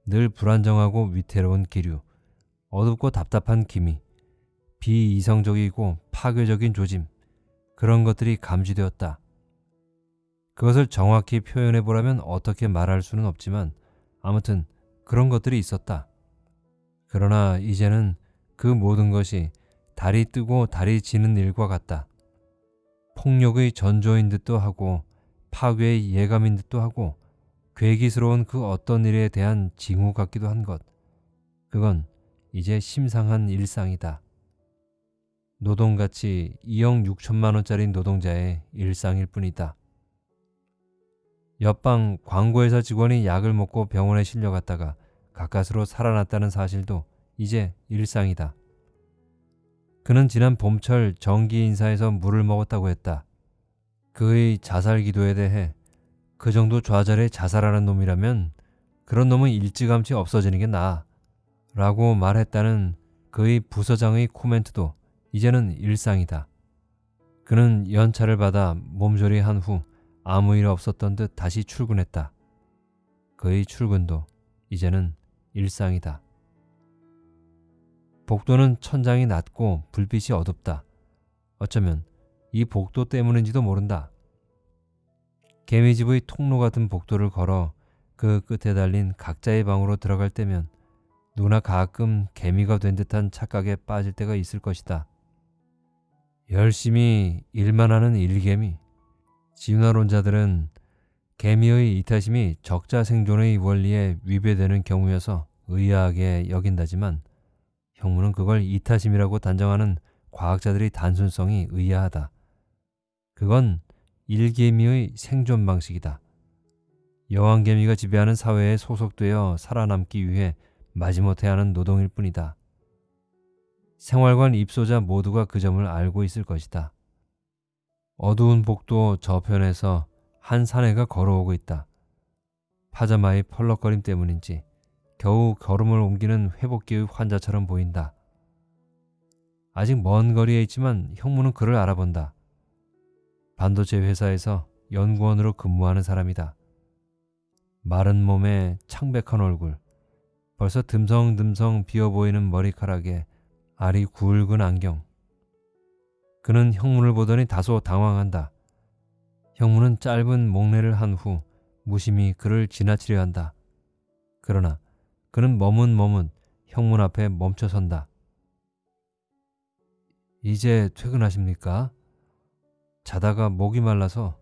늘 불안정하고 위태로운 기류, 어둡고 답답한 기미, 비이성적이고 파괴적인 조짐, 그런 것들이 감지되었다. 그것을 정확히 표현해 보라면 어떻게 말할 수는 없지만 아무튼 그런 것들이 있었다. 그러나 이제는 그 모든 것이 달이 뜨고 달이 지는 일과 같다. 폭력의 전조인 듯도 하고 파괴의 예감인 듯도 하고 괴기스러운 그 어떤 일에 대한 징후 같기도 한 것. 그건 이제 심상한 일상이다. 노동가치 2억 6천만 원짜리 노동자의 일상일 뿐이다. 옆방 광고회사 직원이 약을 먹고 병원에 실려갔다가 가까스로 살아났다는 사실도 이제 일상이다. 그는 지난 봄철 정기 인사에서 물을 먹었다고 했다. 그의 자살 기도에 대해 그 정도 좌절에 자살하는 놈이라면 그런 놈은 일찌감치 없어지는 게 나아 라고 말했다는 그의 부서장의 코멘트도 이제는 일상이다. 그는 연차를 받아 몸조리한 후 아무 일 없었던 듯 다시 출근했다. 그의 출근도 이제는 일상이다. 복도는 천장이 낮고 불빛이 어둡다. 어쩌면 이 복도 때문인지도 모른다. 개미집의 통로 같은 복도를 걸어 그 끝에 달린 각자의 방으로 들어갈 때면 누나 가끔 개미가 된 듯한 착각에 빠질 때가 있을 것이다. 열심히 일만 하는 일개미. 진화론자들은 개미의 이타심이 적자 생존의 원리에 위배되는 경우여서 의아하게 여긴다지만 형무는 그걸 이타심이라고 단정하는 과학자들의 단순성이 의아하다. 그건 일개미의 생존 방식이다. 여왕개미가 지배하는 사회에 소속되어 살아남기 위해 마지못해 하는 노동일 뿐이다. 생활관 입소자 모두가 그 점을 알고 있을 것이다. 어두운 복도 저편에서 한 사내가 걸어오고 있다. 파자마의 펄럭거림 때문인지 겨우 걸음을 옮기는 회복기의 환자처럼 보인다. 아직 먼 거리에 있지만 형무는 그를 알아본다. 반도체 회사에서 연구원으로 근무하는 사람이다. 마른 몸에 창백한 얼굴, 벌써 듬성듬성 비어 보이는 머리카락에 알이 굵은 안경. 그는 형문을 보더니 다소 당황한다. 형문은 짧은 목례를 한 후 무심히 그를 지나치려 한다. 그러나 그는 머문머문 형문 앞에 멈춰선다. 이제 퇴근하십니까? 자다가 목이 말라서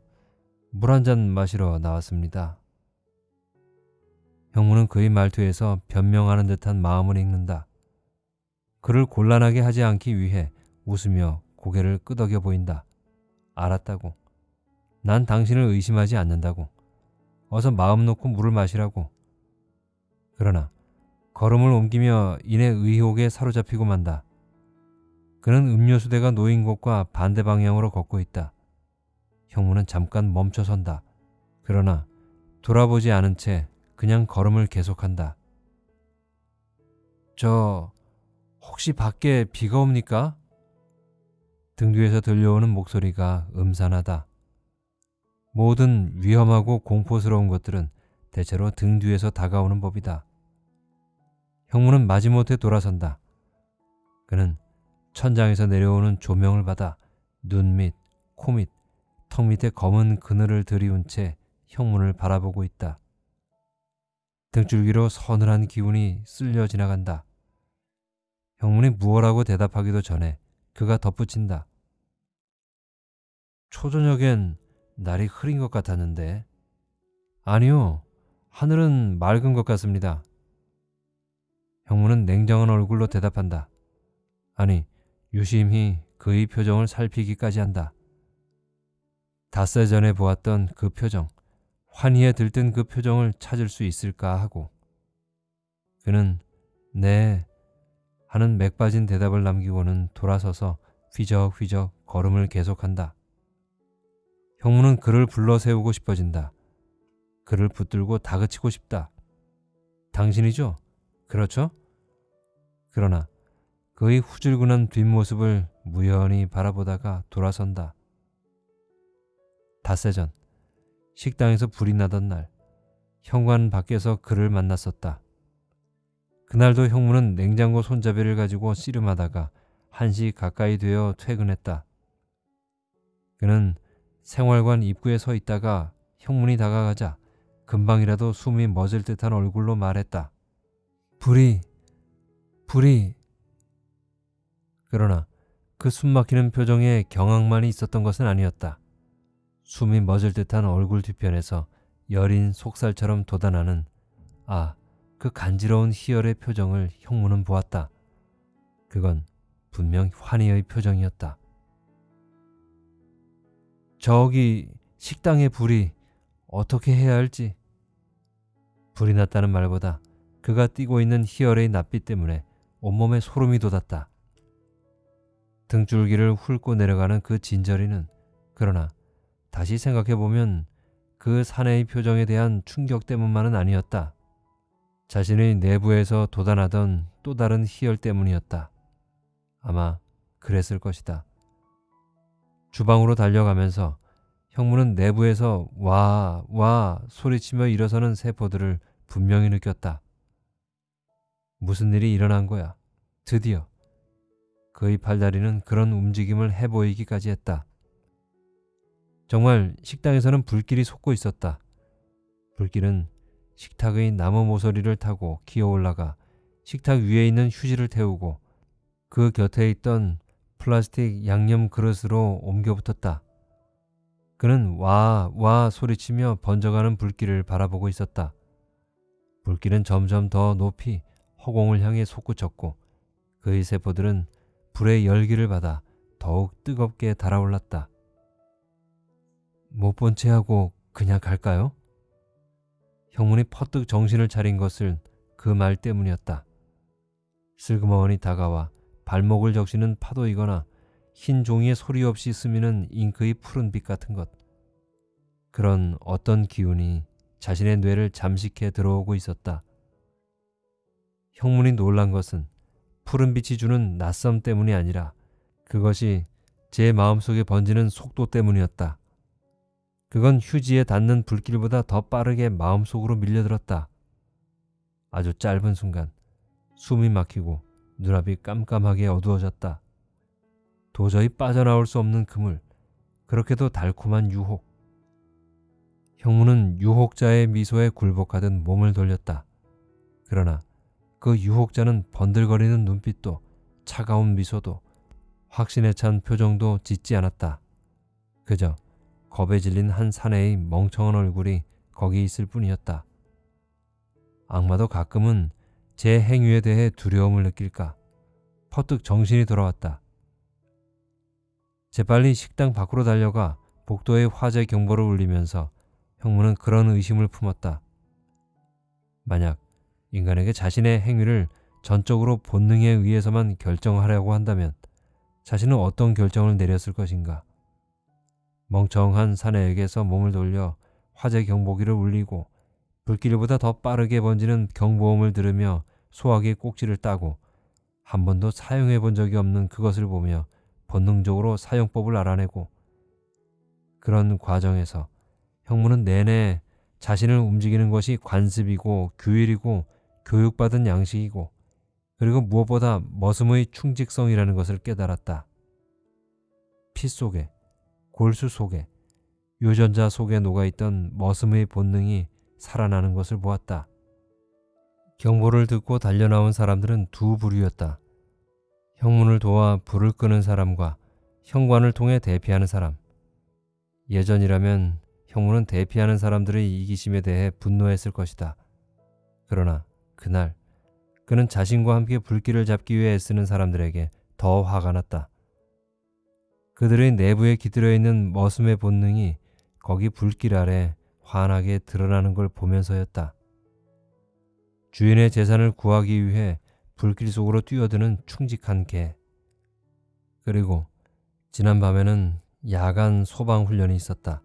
물 한 잔 마시러 나왔습니다. 형무는 그의 말투에서 변명하는 듯한 마음을 읽는다. 그를 곤란하게 하지 않기 위해 웃으며 고개를 끄덕여 보인다. 알았다고. 난 당신을 의심하지 않는다고. 어서 마음 놓고 물을 마시라고. 그러나 걸음을 옮기며 이내 의혹에 사로잡히고 만다. 그는 음료수대가 놓인 곳과 반대 방향으로 걷고 있다. 형무는 잠깐 멈춰선다. 그러나 돌아보지 않은 채 그냥 걸음을 계속한다. 저 혹시 밖에 비가 옵니까? 등 뒤에서 들려오는 목소리가 음산하다. 모든 위험하고 공포스러운 것들은 대체로 등 뒤에서 다가오는 법이다. 형무는 마지못해 돌아선다. 그는 천장에서 내려오는 조명을 받아 눈 밑, 코 밑, 턱 밑에 검은 그늘을 들이운 채 형문을 바라보고 있다. 등줄기로 서늘한 기운이 쓸려 지나간다. 형문이 무엇라고 대답하기도 전에 그가 덧붙인다. 초저녁엔 날이 흐린 것 같았는데 아니요 하늘은 맑은 것 같습니다. 형무는 냉정한 얼굴로 대답한다. 아니, 유심히 그의 표정을 살피기까지 한다. 닷새 전에 보았던 그 표정, 환희에 들뜬 그 표정을 찾을 수 있을까 하고 그는 네 하는 맥 빠진 대답을 남기고는 돌아서서 휘적휘적 걸음을 계속한다. 형무는 그를 불러 세우고 싶어진다. 그를 붙들고 다그치고 싶다. 당신이죠? 그렇죠? 그러나 그의 후줄근한 뒷모습을 무연히 바라보다가 돌아선다. 닷새 전 식당에서 불이 나던 날 현관 밖에서 그를 만났었다. 그날도 형무는 냉장고 손잡이를 가지고 씨름하다가 한시 가까이 되어 퇴근했다. 그는 생활관 입구에 서 있다가 형문이 다가가자 금방이라도 숨이 멎을 듯한 얼굴로 말했다. 불이, 불이. 그러나 그 숨막히는 표정에 경악만이 있었던 것은 아니었다. 숨이 멎을 듯한 얼굴 뒤편에서 여린 속살처럼 돋아나는 아, 그 간지러운 희열의 표정을 형무는 보았다. 그건 분명 환희의 표정이었다. 저기 식당의 불이 어떻게 해야 할지. 불이 났다는 말보다 그가 띠고 있는 희열의 낯빛 때문에 온몸에 소름이 돋았다. 등줄기를 훑고 내려가는 그 진저리는 그러나 다시 생각해보면 그 사내의 표정에 대한 충격 때문만은 아니었다. 자신의 내부에서 돋아나던 또 다른 희열 때문이었다. 아마 그랬을 것이다. 주방으로 달려가면서 형무는 내부에서 와, 와 소리치며 일어서는 세포들을 분명히 느꼈다. 무슨 일이 일어난 거야? 드디어. 그의 팔다리는 그런 움직임을 해보이기까지 했다. 정말 식당에서는 불길이 솟고 있었다. 불길은 식탁의 나무 모서리를 타고 기어 올라가 식탁 위에 있는 휴지를 태우고 그 곁에 있던 플라스틱 양념 그릇으로 옮겨 붙었다. 그는 와, 와 소리치며 번져가는 불길을 바라보고 있었다. 불길은 점점 더 높이 허공을 향해 솟구쳤고 그의 세포들은 불의 열기를 받아 더욱 뜨겁게 달아올랐다. 못본채 하고 그냥 갈까요? 형문이 퍼뜩 정신을 차린 것을 그말 때문이었다. 슬그머니 다가와 발목을 적시는 파도이거나 흰 종이에 소리 없이 스미는 잉크의 푸른 빛 같은 것. 그런 어떤 기운이 자신의 뇌를 잠식해 들어오고 있었다. 형문이 놀란 것은 푸른 빛이 주는 낯섦 때문이 아니라 그것이 제 마음속에 번지는 속도 때문이었다. 그건 휴지에 닿는 불길보다 더 빠르게 마음속으로 밀려들었다. 아주 짧은 순간 숨이 막히고 눈앞이 깜깜하게 어두워졌다. 도저히 빠져나올 수 없는 그물, 그렇게도 달콤한 유혹. 형무는 유혹자의 미소에 굴복하듯 몸을 돌렸다. 그러나 그 유혹자는 번들거리는 눈빛도 차가운 미소도 확신에 찬 표정도 짓지 않았다. 그저 겁에 질린 한 사내의 멍청한 얼굴이 거기 있을 뿐이었다. 악마도 가끔은 제 행위에 대해 두려움을 느낄까? 퍼뜩 정신이 돌아왔다. 재빨리 식당 밖으로 달려가 복도에 화재 경보를 울리면서 형무는 그런 의심을 품었다. 만약 인간에게 자신의 행위를 전적으로 본능에 의해서만 결정하려고 한다면 자신은 어떤 결정을 내렸을 것인가? 멍청한 사내에게서 몸을 돌려 화재 경보기를 울리고 불길보다 더 빠르게 번지는 경보음을 들으며 소화기 꼭지를 따고 한 번도 사용해 본 적이 없는 그것을 보며 본능적으로 사용법을 알아내고 그런 과정에서 형무는 내내 자신을 움직이는 것이 관습이고 규율이고 교육받은 양식이고 그리고 무엇보다 머슴의 충직성이라는 것을 깨달았다. 피 속에, 골수 속에, 유전자 속에 녹아있던 머슴의 본능이 살아나는 것을 보았다. 경보를 듣고 달려나온 사람들은 두 부류였다. 형문을 도와 불을 끄는 사람과 현관을 통해 대피하는 사람. 예전이라면 형문은 대피하는 사람들의 이기심에 대해 분노했을 것이다. 그러나 그날 그는 자신과 함께 불길을 잡기 위해 애쓰는 사람들에게 더 화가 났다. 그들의 내부에 깃들여 있는 머슴의 본능이 거기 불길 아래 환하게 드러나는 걸 보면서였다. 주인의 재산을 구하기 위해 불길 속으로 뛰어드는 충직한 개. 그리고 지난 밤에는 야간 소방 훈련이 있었다.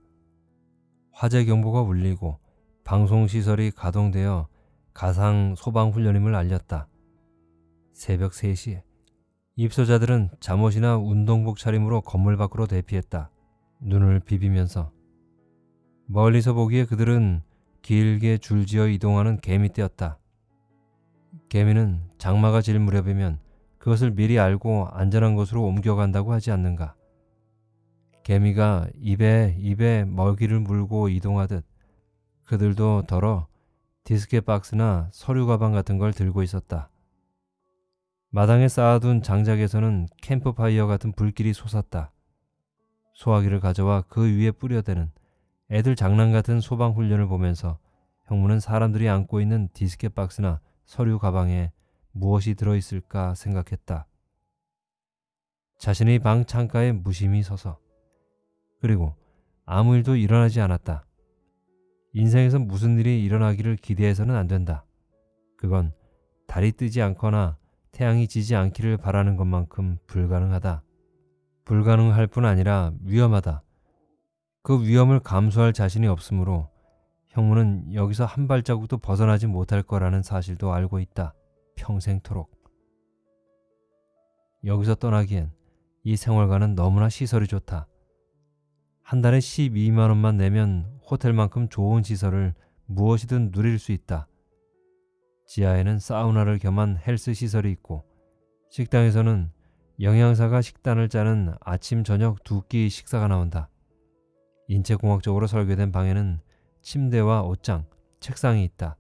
화재 경보가 울리고 방송시설이 가동되어 가상 소방 훈련임을 알렸다. 새벽 3시에 입소자들은 잠옷이나 운동복 차림으로 건물 밖으로 대피했다. 눈을 비비면서 멀리서 보기에 그들은 길게 줄지어 이동하는 개미떼였다. 개미는 장마가 질 무렵이면 그것을 미리 알고 안전한 곳으로 옮겨간다고 하지 않는가. 개미가 입에 입에 먹이를 물고 이동하듯 그들도 더러 디스켓 박스나 서류 가방 같은 걸 들고 있었다. 마당에 쌓아둔 장작에서는 캠프파이어 같은 불길이 솟았다. 소화기를 가져와 그 위에 뿌려대는 애들 장난 같은 소방 훈련을 보면서 형무는 사람들이 안고 있는 디스켓 박스나 서류 가방에 무엇이 들어있을까 생각했다. 자신의 방 창가에 무심히 서서 그리고 아무 일도 일어나지 않았다. 인생에서 무슨 일이 일어나기를 기대해서는 안 된다. 그건 달이 뜨지 않거나 태양이 지지 않기를 바라는 것만큼 불가능하다. 불가능할 뿐 아니라 위험하다. 그 위험을 감수할 자신이 없으므로 형무는 여기서 한 발자국도 벗어나지 못할 거라는 사실도 알고 있다. 평생토록. 여기서 떠나기엔 이 생활과는 너무나 시설이 좋다. 한 달에 12만 원만 내면 호텔만큼 좋은 시설을 무엇이든 누릴 수 있다. 지하에는 사우나를 겸한 헬스 시설이 있고 식당에서는 영양사가 식단을 짜는 아침 저녁 두 끼 식사가 나온다. 인체공학적으로 설계된 방에는 침대와 옷장, 책상이 있다.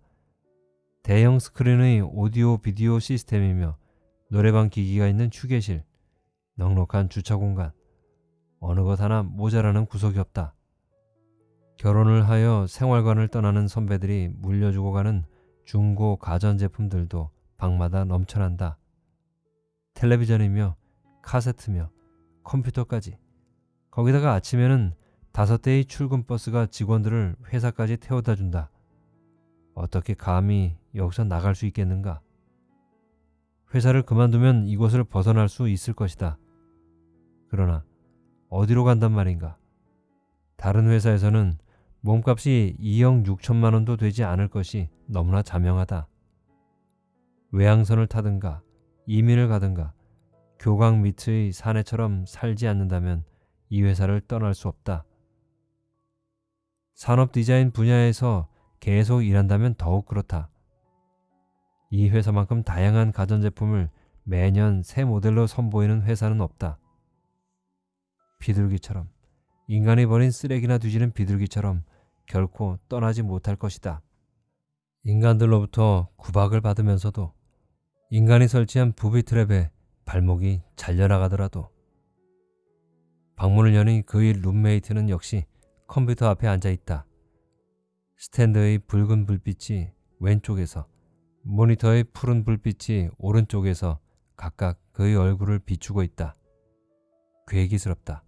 대형 스크린의 오디오 비디오 시스템이며 노래방 기기가 있는 휴게실, 넉넉한 주차 공간, 어느 것 하나 모자라는 구석이 없다. 결혼을 하여 생활관을 떠나는 선배들이 물려주고 가는 중고 가전제품들도 방마다 넘쳐난다. 텔레비전이며 카세트며 컴퓨터까지. 거기다가 아침에는 다섯 대의 출근 버스가 직원들을 회사까지 태워다 준다. 어떻게 감히 여기서 나갈 수 있겠는가? 회사를 그만두면 이곳을 벗어날 수 있을 것이다. 그러나 어디로 간단 말인가? 다른 회사에서는 몸값이 2억 6천만 원도 되지 않을 것이 너무나 자명하다. 외항선을 타든가 이민을 가든가 교강 밑의 사내처럼 살지 않는다면 이 회사를 떠날 수 없다. 산업 디자인 분야에서 계속 일한다면 더욱 그렇다. 이 회사만큼 다양한 가전제품을 매년 새 모델로 선보이는 회사는 없다. 비둘기처럼 인간이 버린 쓰레기나 뒤지는 비둘기처럼 결코 떠나지 못할 것이다. 인간들로부터 구박을 받으면서도 인간이 설치한 부비 트랩에 발목이 잘려나가더라도 방문을 여는 그의 룸메이트는 역시 컴퓨터 앞에 앉아 있다. 스탠드의 붉은 불빛이 왼쪽에서 모니터의 푸른 불빛이 오른쪽에서 각각 그의 얼굴을 비추고 있다. 괴기스럽다.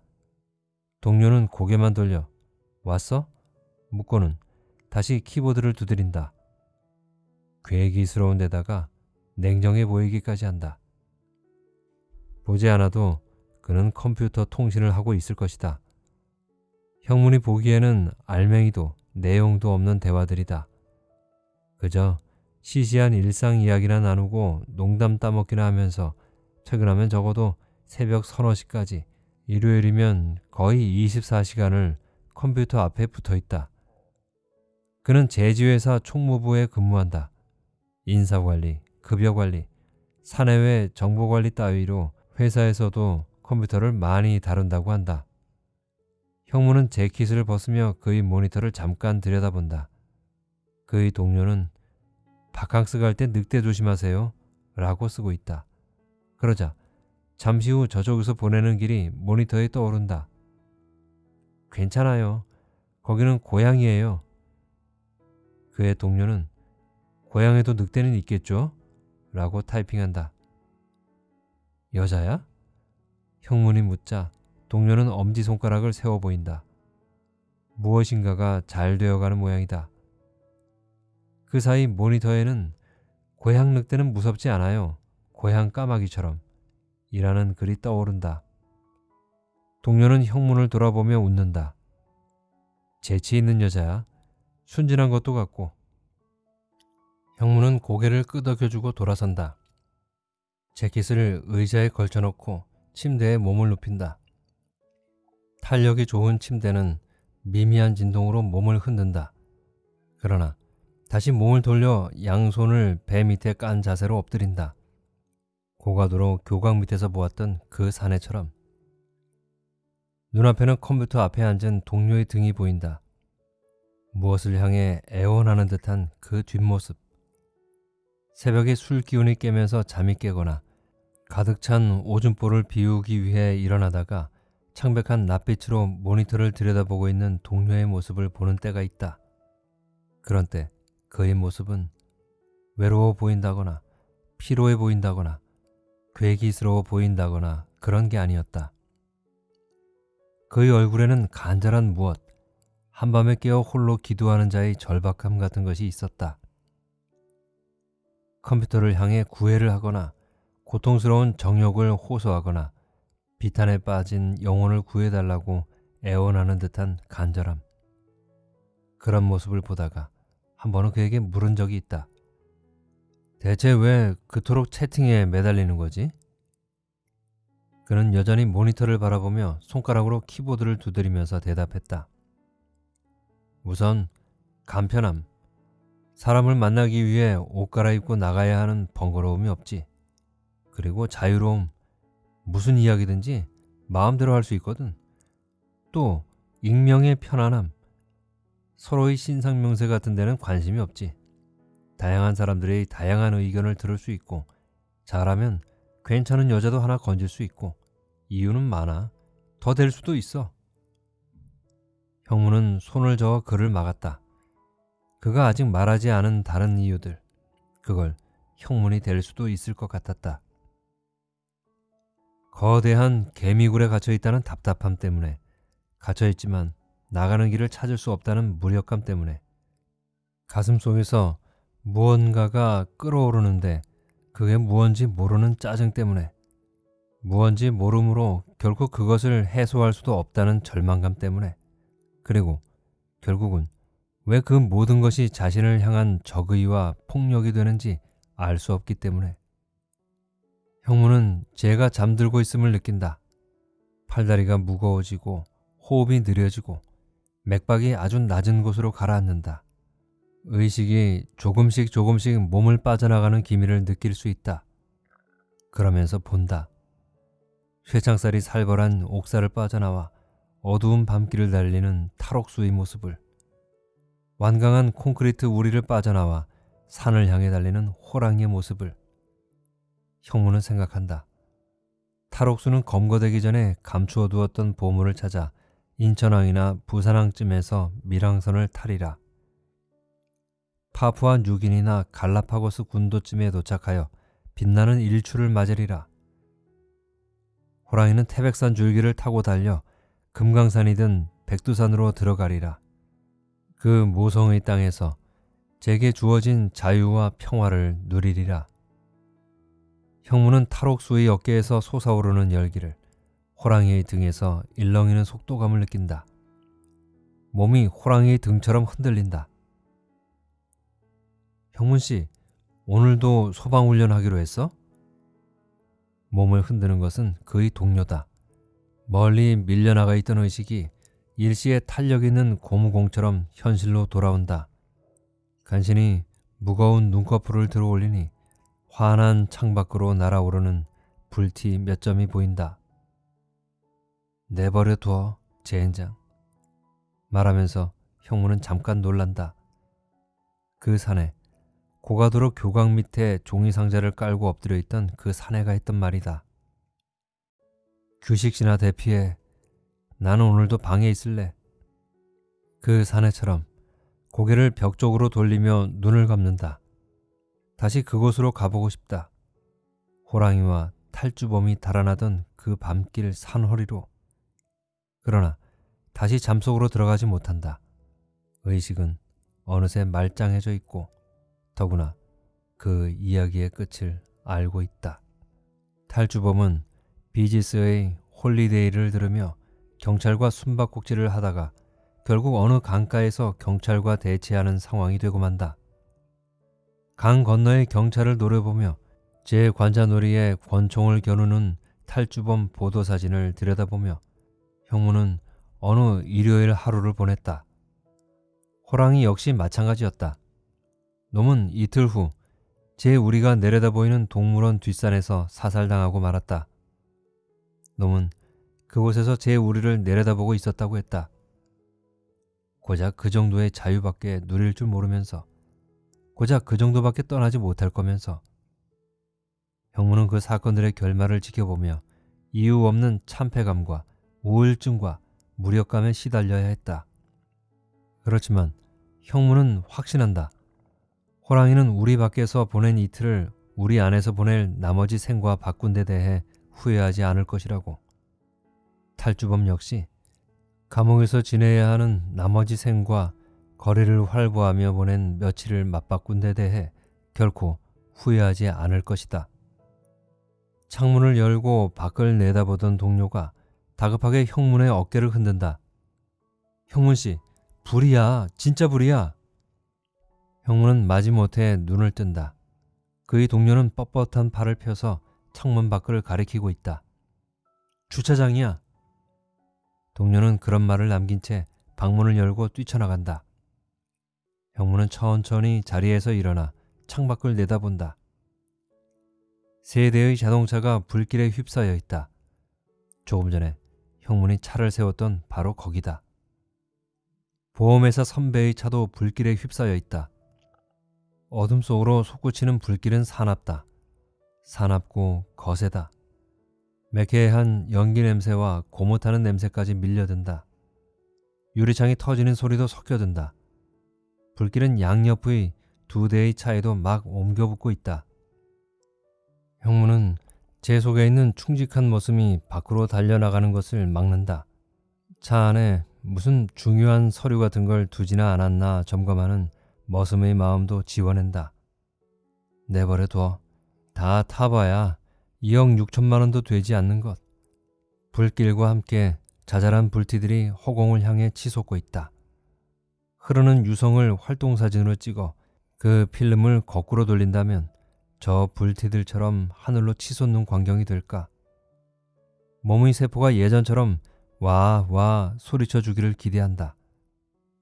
동료는 고개만 돌려 왔어? 묻고는 다시 키보드를 두드린다. 괴기스러운 데다가 냉정해 보이기까지 한다. 보지 않아도 그는 컴퓨터 통신을 하고 있을 것이다. 형문이 보기에는 알맹이도 내용도 없는 대화들이다. 그저 시시한 일상 이야기나 나누고 농담 따먹기나 하면서 퇴근하면 적어도 새벽 서너 시까지 일요일이면 거의 24시간을 컴퓨터 앞에 붙어 있다. 그는 제지회사 총무부에 근무한다. 인사관리, 급여관리, 사내외 정보관리 따위로 회사에서도 컴퓨터를 많이 다룬다고 한다. 형무는 재킷을 벗으며 그의 모니터를 잠깐 들여다본다. 그의 동료는 바캉스 갈 때 늑대 조심하세요 라고 쓰고 있다. 그러자 잠시 후 저쪽에서 보내는 길이 모니터에 떠오른다. 괜찮아요. 거기는 고향이에요. 그의 동료는 고향에도 늑대는 있겠죠? 라고 타이핑한다. 여자야? 형문이 묻자 동료는 엄지손가락을 세워 보인다. 무엇인가가 잘 되어가는 모양이다. 그 사이 모니터에는 고향 늑대는 무섭지 않아요. 고향 까마귀처럼 이라는 글이 떠오른다. 동료는 형문을 돌아보며 웃는다. 재치 있는 여자야. 순진한 것도 같고 형무는 고개를 끄덕여주고 돌아선다. 재킷을 의자에 걸쳐놓고 침대에 몸을 눕힌다. 탄력이 좋은 침대는 미미한 진동으로 몸을 흔든다. 그러나 다시 몸을 돌려 양손을 배 밑에 깐 자세로 엎드린다. 고가도로 교각 밑에서 보았던 그 사내처럼 눈앞에는 컴퓨터 앞에 앉은 동료의 등이 보인다. 무엇을 향해 애원하는 듯한 그 뒷모습. 새벽에 술 기운이 깨면서 잠이 깨거나 가득 찬 오줌볼을 비우기 위해 일어나다가 창백한 낯빛으로 모니터를 들여다보고 있는 동료의 모습을 보는 때가 있다. 그런 때 그의 모습은 외로워 보인다거나 피로해 보인다거나 괴기스러워 보인다거나 그런 게 아니었다. 그의 얼굴에는 간절한 무엇, 한밤에 깨어 홀로 기도하는 자의 절박함 같은 것이 있었다. 컴퓨터를 향해 구애를 하거나 고통스러운 정욕을 호소하거나 비탄에 빠진 영혼을 구해달라고 애원하는 듯한 간절함. 그런 모습을 보다가 한 번은 그에게 물은 적이 있다. 대체 왜 그토록 채팅에 매달리는 거지? 그는 여전히 모니터를 바라보며 손가락으로 키보드를 두드리면서 대답했다. 우선 간편함. 사람을 만나기 위해 옷 갈아입고 나가야 하는 번거로움이 없지. 그리고 자유로움. 무슨 이야기든지 마음대로 할 수 있거든. 또 익명의 편안함. 서로의 신상명세 같은 데는 관심이 없지. 다양한 사람들의 다양한 의견을 들을 수 있고 잘하면 괜찮은 여자도 하나 건질 수 있고 이유는 많아. 더 될 수도 있어. 형무는 손을 저어 그를 막았다. 그가 아직 말하지 않은 다른 이유들. 그걸 형문이 될 수도 있을 것 같았다. 거대한 개미굴에 갇혀 있다는 답답함 때문에 갇혀 있지만 나가는 길을 찾을 수 없다는 무력감 때문에 가슴 속에서 무언가가 끓어오르는데 그게 무언지 모르는 짜증 때문에 무언지 모름으로 결코 그것을 해소할 수도 없다는 절망감 때문에 그리고 결국은 왜 그 모든 것이 자신을 향한 적의와 폭력이 되는지 알 수 없기 때문에 형무는 제가 잠들고 있음을 느낀다. 팔다리가 무거워지고 호흡이 느려지고 맥박이 아주 낮은 곳으로 가라앉는다. 의식이 조금씩 조금씩 몸을 빠져나가는 기미를 느낄 수 있다. 그러면서 본다. 쇠창살이 살벌한 옥사를 빠져나와 어두운 밤길을 달리는 탈옥수의 모습을 완강한 콘크리트 우리를 빠져나와 산을 향해 달리는 호랑이의 모습을 형무는 생각한다. 탈옥수는 검거되기 전에 감추어 두었던 보물을 찾아 인천항이나 부산항쯤에서 밀항선을 타리라. 파푸아 뉴기니나 갈라파고스 군도쯤에 도착하여 빛나는 일출을 맞으리라. 호랑이는 태백산 줄기를 타고 달려 금강산이든 백두산으로 들어가리라. 그 모성의 땅에서 제게 주어진 자유와 평화를 누리리라. 형무는 탈옥수의 어깨에서 솟아오르는 열기를 호랑이의 등에서 일렁이는 속도감을 느낀다. 몸이 호랑이의 등처럼 흔들린다. 형문 씨, 오늘도 소방훈련 하기로 했어? 몸을 흔드는 것은 그의 동료다. 멀리 밀려나가 있던 의식이 일시에 탄력 있는 고무공처럼 현실로 돌아온다. 간신히 무거운 눈꺼풀을 들어 올리니 환한 창밖으로 날아오르는 불티 몇 점이 보인다. 내버려 두어, 젠장. 말하면서 형무는 잠깐 놀란다. 그 산에 고가도로 교각 밑에 종이 상자를 깔고 엎드려 있던 그 사내가 했던 말이다. 규식씨나 대피해. 나는 오늘도 방에 있을래. 그 사내처럼 고개를 벽 쪽으로 돌리며 눈을 감는다. 다시 그곳으로 가보고 싶다. 호랑이와 탈주범이 달아나던 그 밤길 산허리로. 그러나 다시 잠속으로 들어가지 못한다. 의식은 어느새 말짱해져 있고 더구나 그 이야기의 끝을 알고 있다. 탈주범은 비지스의 Holiday를 들으며 경찰과 숨바꼭질을 하다가 결국 어느 강가에서 경찰과 대치하는 상황이 되고 만다. 강 건너의 경찰을 노려보며 제 관자놀이에 권총을 겨누는 탈주범 보도사진을 들여다보며 형무는 어느 일요일 하루를 보냈다. 호랑이 역시 마찬가지였다. 놈은 이틀 후 제 우리가 내려다 보이는 동물원 뒷산에서 사살당하고 말았다. 놈은 그곳에서 제 우리를 내려다보고 있었다고 했다. 고작 그 정도의 자유밖에 누릴 줄 모르면서 고작 그 정도밖에 떠나지 못할 거면서 형무는 그 사건들의 결말을 지켜보며 이유 없는 참패감과 우울증과 무력감에 시달려야 했다. 그렇지만 형무는 확신한다. 호랑이는 우리 밖에서 보낸 이틀을 우리 안에서 보낼 나머지 생과 바꾼 데 대해 후회하지 않을 것이라고. 탈주범 역시 감옥에서 지내야 하는 나머지 생과 거리를 활보하며 보낸 며칠을 맞바꾼 데 대해 결코 후회하지 않을 것이다. 창문을 열고 밖을 내다보던 동료가 다급하게 형문의 어깨를 흔든다. 형문 씨, 불이야. 진짜 불이야. 형문은 마지못해 눈을 뜬다. 그의 동료는 뻣뻣한 팔을 펴서 창문 밖을 가리키고 있다. 주차장이야. 동료는 그런 말을 남긴 채 방문을 열고 뛰쳐나간다. 형무는 천천히 자리에서 일어나 창밖을 내다본다. 세 대의 자동차가 불길에 휩싸여 있다. 조금 전에 형문이 차를 세웠던 바로 거기다. 보험회사 선배의 차도 불길에 휩싸여 있다. 어둠 속으로 솟구치는 불길은 사납다. 사납고 거세다. 매캐한 연기 냄새와 고무타는 냄새까지 밀려든다. 유리창이 터지는 소리도 섞여든다. 불길은 양옆의 두 대의 차에도 막 옮겨붙고 있다. 형무는 제 속에 있는 충직한 모습이 밖으로 달려나가는 것을 막는다. 차 안에 무슨 중요한 서류 같은 걸 두지나 않았나 점검하는 머슴의 마음도 지워낸다. 내버려 둬. 다 타봐야 2억 6천만 원도 되지 않는 것. 불길과 함께 자잘한 불티들이 허공을 향해 치솟고 있다. 흐르는 유성을 활동사진으로 찍어 그 필름을 거꾸로 돌린다면 저 불티들처럼 하늘로 치솟는 광경이 될까? 몸의 세포가 예전처럼 와, 와 소리쳐 주기를 기대한다.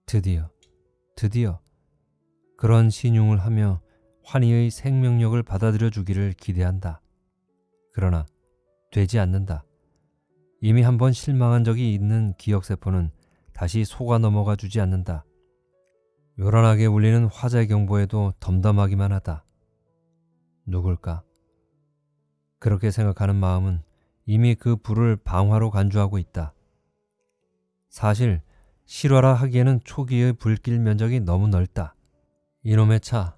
드디어, 드디어 그런 신용을 하며 환희의 생명력을 받아들여 주기를 기대한다. 그러나 되지 않는다. 이미 한번 실망한 적이 있는 기억세포는 다시 속아 넘어가 주지 않는다. 요란하게 울리는 화재 경보에도 덤덤하기만 하다. 누굴까? 그렇게 생각하는 마음은 이미 그 불을 방화로 간주하고 있다. 사실 실화라 하기에는 초기의 불길 면적이 너무 넓다. 이놈의 차,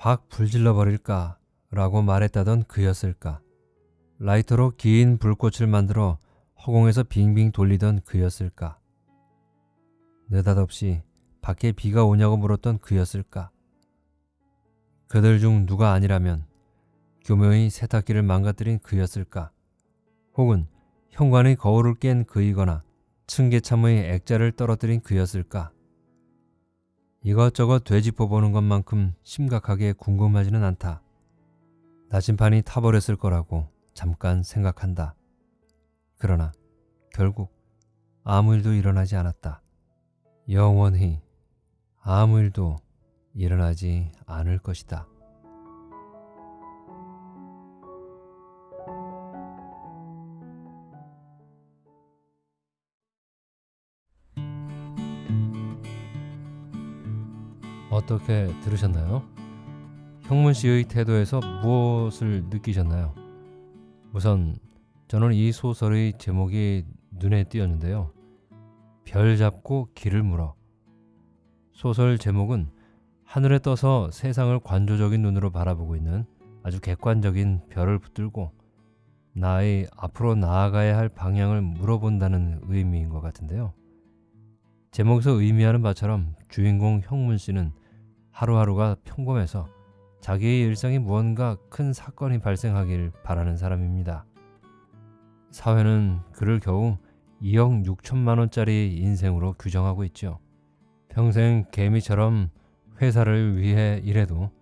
확 불질러 버릴까 라고 말했다던 그였을까. 라이터로 긴 불꽃을 만들어 허공에서 빙빙 돌리던 그였을까. 느닷없이 밖에 비가 오냐고 물었던 그였을까. 그들 중 누가 아니라면 교묘히 세탁기를 망가뜨린 그였을까? 혹은 현관의 거울을 깬 그이거나 층계참의 액자를 떨어뜨린 그였을까? 이것저것 되짚어보는 것만큼 심각하게 궁금하지는 않다. 나침판이 타버렸을 거라고 잠깐 생각한다. 그러나 결국 아무 일도 일어나지 않았다. 영원히 아무 일도 일어나지 않을 것이다. 어떻게 들으셨나요? 형문 씨의 태도에서 무엇을 느끼셨나요? 우선 저는 이 소설의 제목이 눈에 띄었는데요. 별 잡고 길을 물어. 소설 제목은 하늘에 떠서 세상을 관조적인 눈으로 바라보고 있는 아주 객관적인 별을 붙들고 나의 앞으로 나아가야 할 방향을 물어본다는 의미인 것 같은데요. 제목에서 의미하는 바처럼 주인공 형문 씨는 하루하루가 평범해서 자기의 일상에 무언가 큰 사건이 발생하길 바라는 사람입니다. 사회는 그를 겨우 2억 6천만 원짜리 인생으로 규정하고 있죠. 평생 개미처럼 회사를 위해 일해도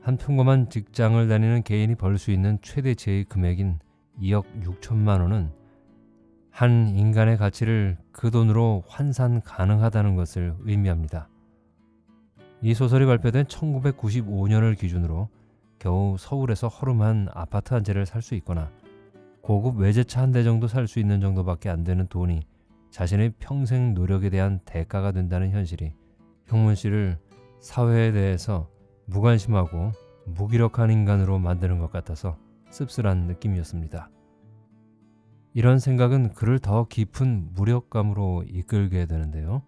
한 평범한 직장을 다니는 개인이 벌 수 있는 최대치의 금액인 2억 6천만 원은 한 인간의 가치를 그 돈으로 환산 가능하다는 것을 의미합니다. 이 소설이 발표된 1995년을 기준으로 겨우 서울에서 허름한 아파트 한 채를 살 수 있거나 고급 외제차 한 대 정도 살 수 있는 정도밖에 안 되는 돈이 자신의 평생 노력에 대한 대가가 된다는 현실이 형문 씨를 사회에 대해서 무관심하고 무기력한 인간으로 만드는 것 같아서 씁쓸한 느낌이었습니다. 이런 생각은 그를 더 깊은 무력감으로 이끌게 되는데요.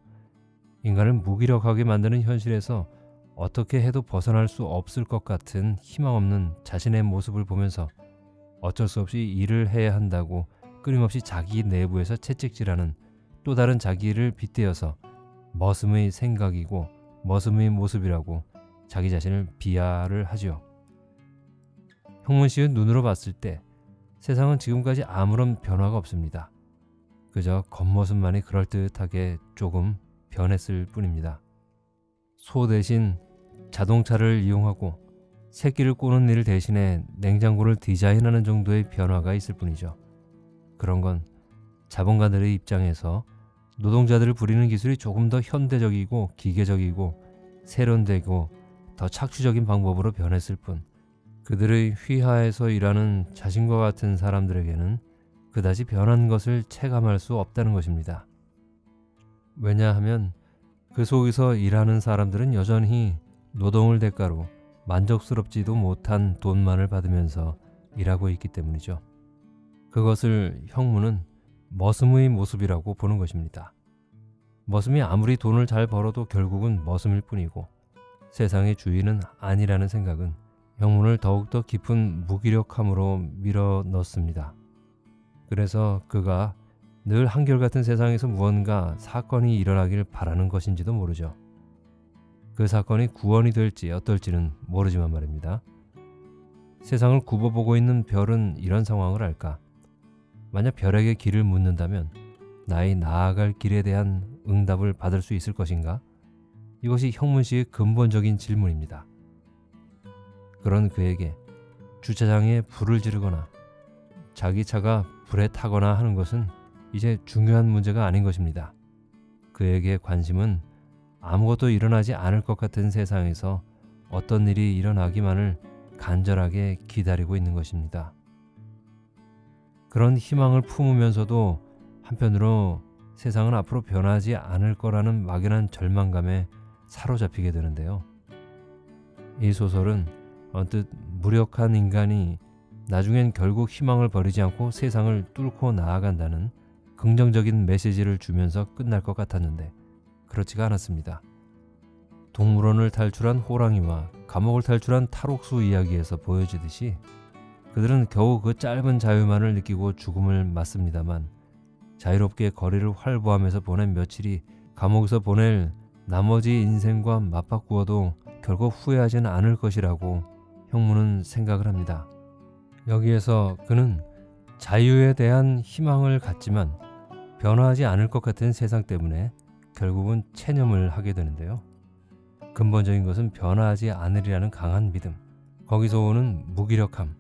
인간을 무기력하게 만드는 현실에서 어떻게 해도 벗어날 수 없을 것 같은 희망 없는 자신의 모습을 보면서 어쩔 수 없이 일을 해야 한다고 끊임없이 자기 내부에서 채찍질하는 또 다른 자기를 빗대어서 머슴의 생각이고 머슴의 모습이라고 자기 자신을 비하를 하지요. 형문 씨의 눈으로 봤을 때 세상은 지금까지 아무런 변화가 없습니다. 그저 겉모습만이 그럴듯하게 조금 변했을 뿐입니다. 소 대신 자동차를 이용하고 새끼를 꼬는 일 대신에 냉장고를 디자인하는 정도의 변화가 있을 뿐이죠. 그런 건 자본가들의 입장에서 노동자들을 부리는 기술이 조금 더 현대적이고 기계적이고 세련되고 더 착취적인 방법으로 변했을 뿐 그들의 휘하에서 일하는 자신과 같은 사람들에게는 그다지 변한 것을 체감할 수 없다는 것입니다. 왜냐하면 그 속에서 일하는 사람들은 여전히 노동을 대가로 만족스럽지도 못한 돈만을 받으면서 일하고 있기 때문이죠. 그것을 형무는 머슴의 모습이라고 보는 것입니다. 머슴이 아무리 돈을 잘 벌어도 결국은 머슴일 뿐이고 세상의 주인은 아니라는 생각은 형문을 더욱더 깊은 무기력함으로 밀어 넣습니다. 그래서 그가 늘 한결같은 세상에서 무언가 사건이 일어나길 바라는 것인지도 모르죠. 그 사건이 구원이 될지 어떨지는 모르지만 말입니다. 세상을 굽어보고 있는 별은 이런 상황을 알까? 만약 별에게 길을 묻는다면 나의 나아갈 길에 대한 응답을 받을 수 있을 것인가? 이것이 형문씨의 근본적인 질문입니다. 그런 그에게 주차장에 불을 지르거나 자기 차가 불에 타거나 하는 것은 이제 중요한 문제가 아닌 것입니다. 그에게 관심은 아무것도 일어나지 않을 것 같은 세상에서 어떤 일이 일어나기만을 간절하게 기다리고 있는 것입니다. 그런 희망을 품으면서도 한편으로 세상은 앞으로 변하지 않을 거라는 막연한 절망감에 사로잡히게 되는데요. 이 소설은 언뜻 무력한 인간이 나중엔 결국 희망을 버리지 않고 세상을 뚫고 나아간다는 긍정적인 메시지를 주면서 끝날 것 같았는데 그렇지가 않았습니다. 동물원을 탈출한 호랑이와 감옥을 탈출한 탈옥수 이야기에서 보여지듯이 그들은 겨우 그 짧은 자유만을 느끼고 죽음을 맞습니다만 자유롭게 거리를 활보하면서 보낸 며칠이 감옥에서 보낼 나머지 인생과 맞바꾸어도 결국 후회하지는 않을 것이라고 형무는 생각을 합니다. 여기에서 그는 자유에 대한 희망을 갖지만 변화하지 않을 것 같은 세상 때문에 결국은 체념을 하게 되는데요. 근본적인 것은 변화하지 않으리라는 강한 믿음, 거기서 오는 무기력함,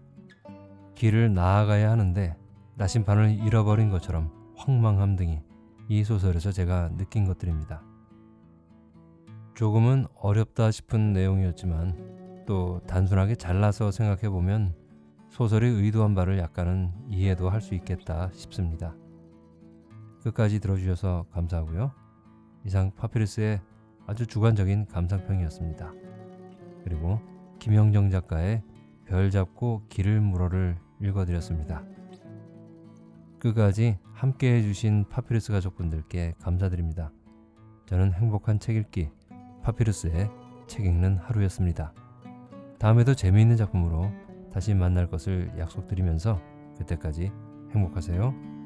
길을 나아가야 하는데 나심판을 잃어버린 것처럼 황망함 등이 이 소설에서 제가 느낀 것들입니다. 조금은 어렵다 싶은 내용이었지만 또 단순하게 잘라서 생각해 보면 소설의 의도한 바를 약간은 이해도 할 수 있겠다 싶습니다. 끝까지 들어주셔서 감사하고요. 이상 파피루스의 아주 주관적인 감상평이었습니다. 그리고 김영정 작가의 별 잡고 길을 물어를 읽어드렸습니다. 끝까지 함께 해주신 파피루스 가족분들께 감사드립니다. 저는 행복한 책 읽기 파피루스의 책 읽는 하루였습니다. 다음에도 재미있는 작품으로 다시 만날 것을 약속드리면서 그때까지 행복하세요.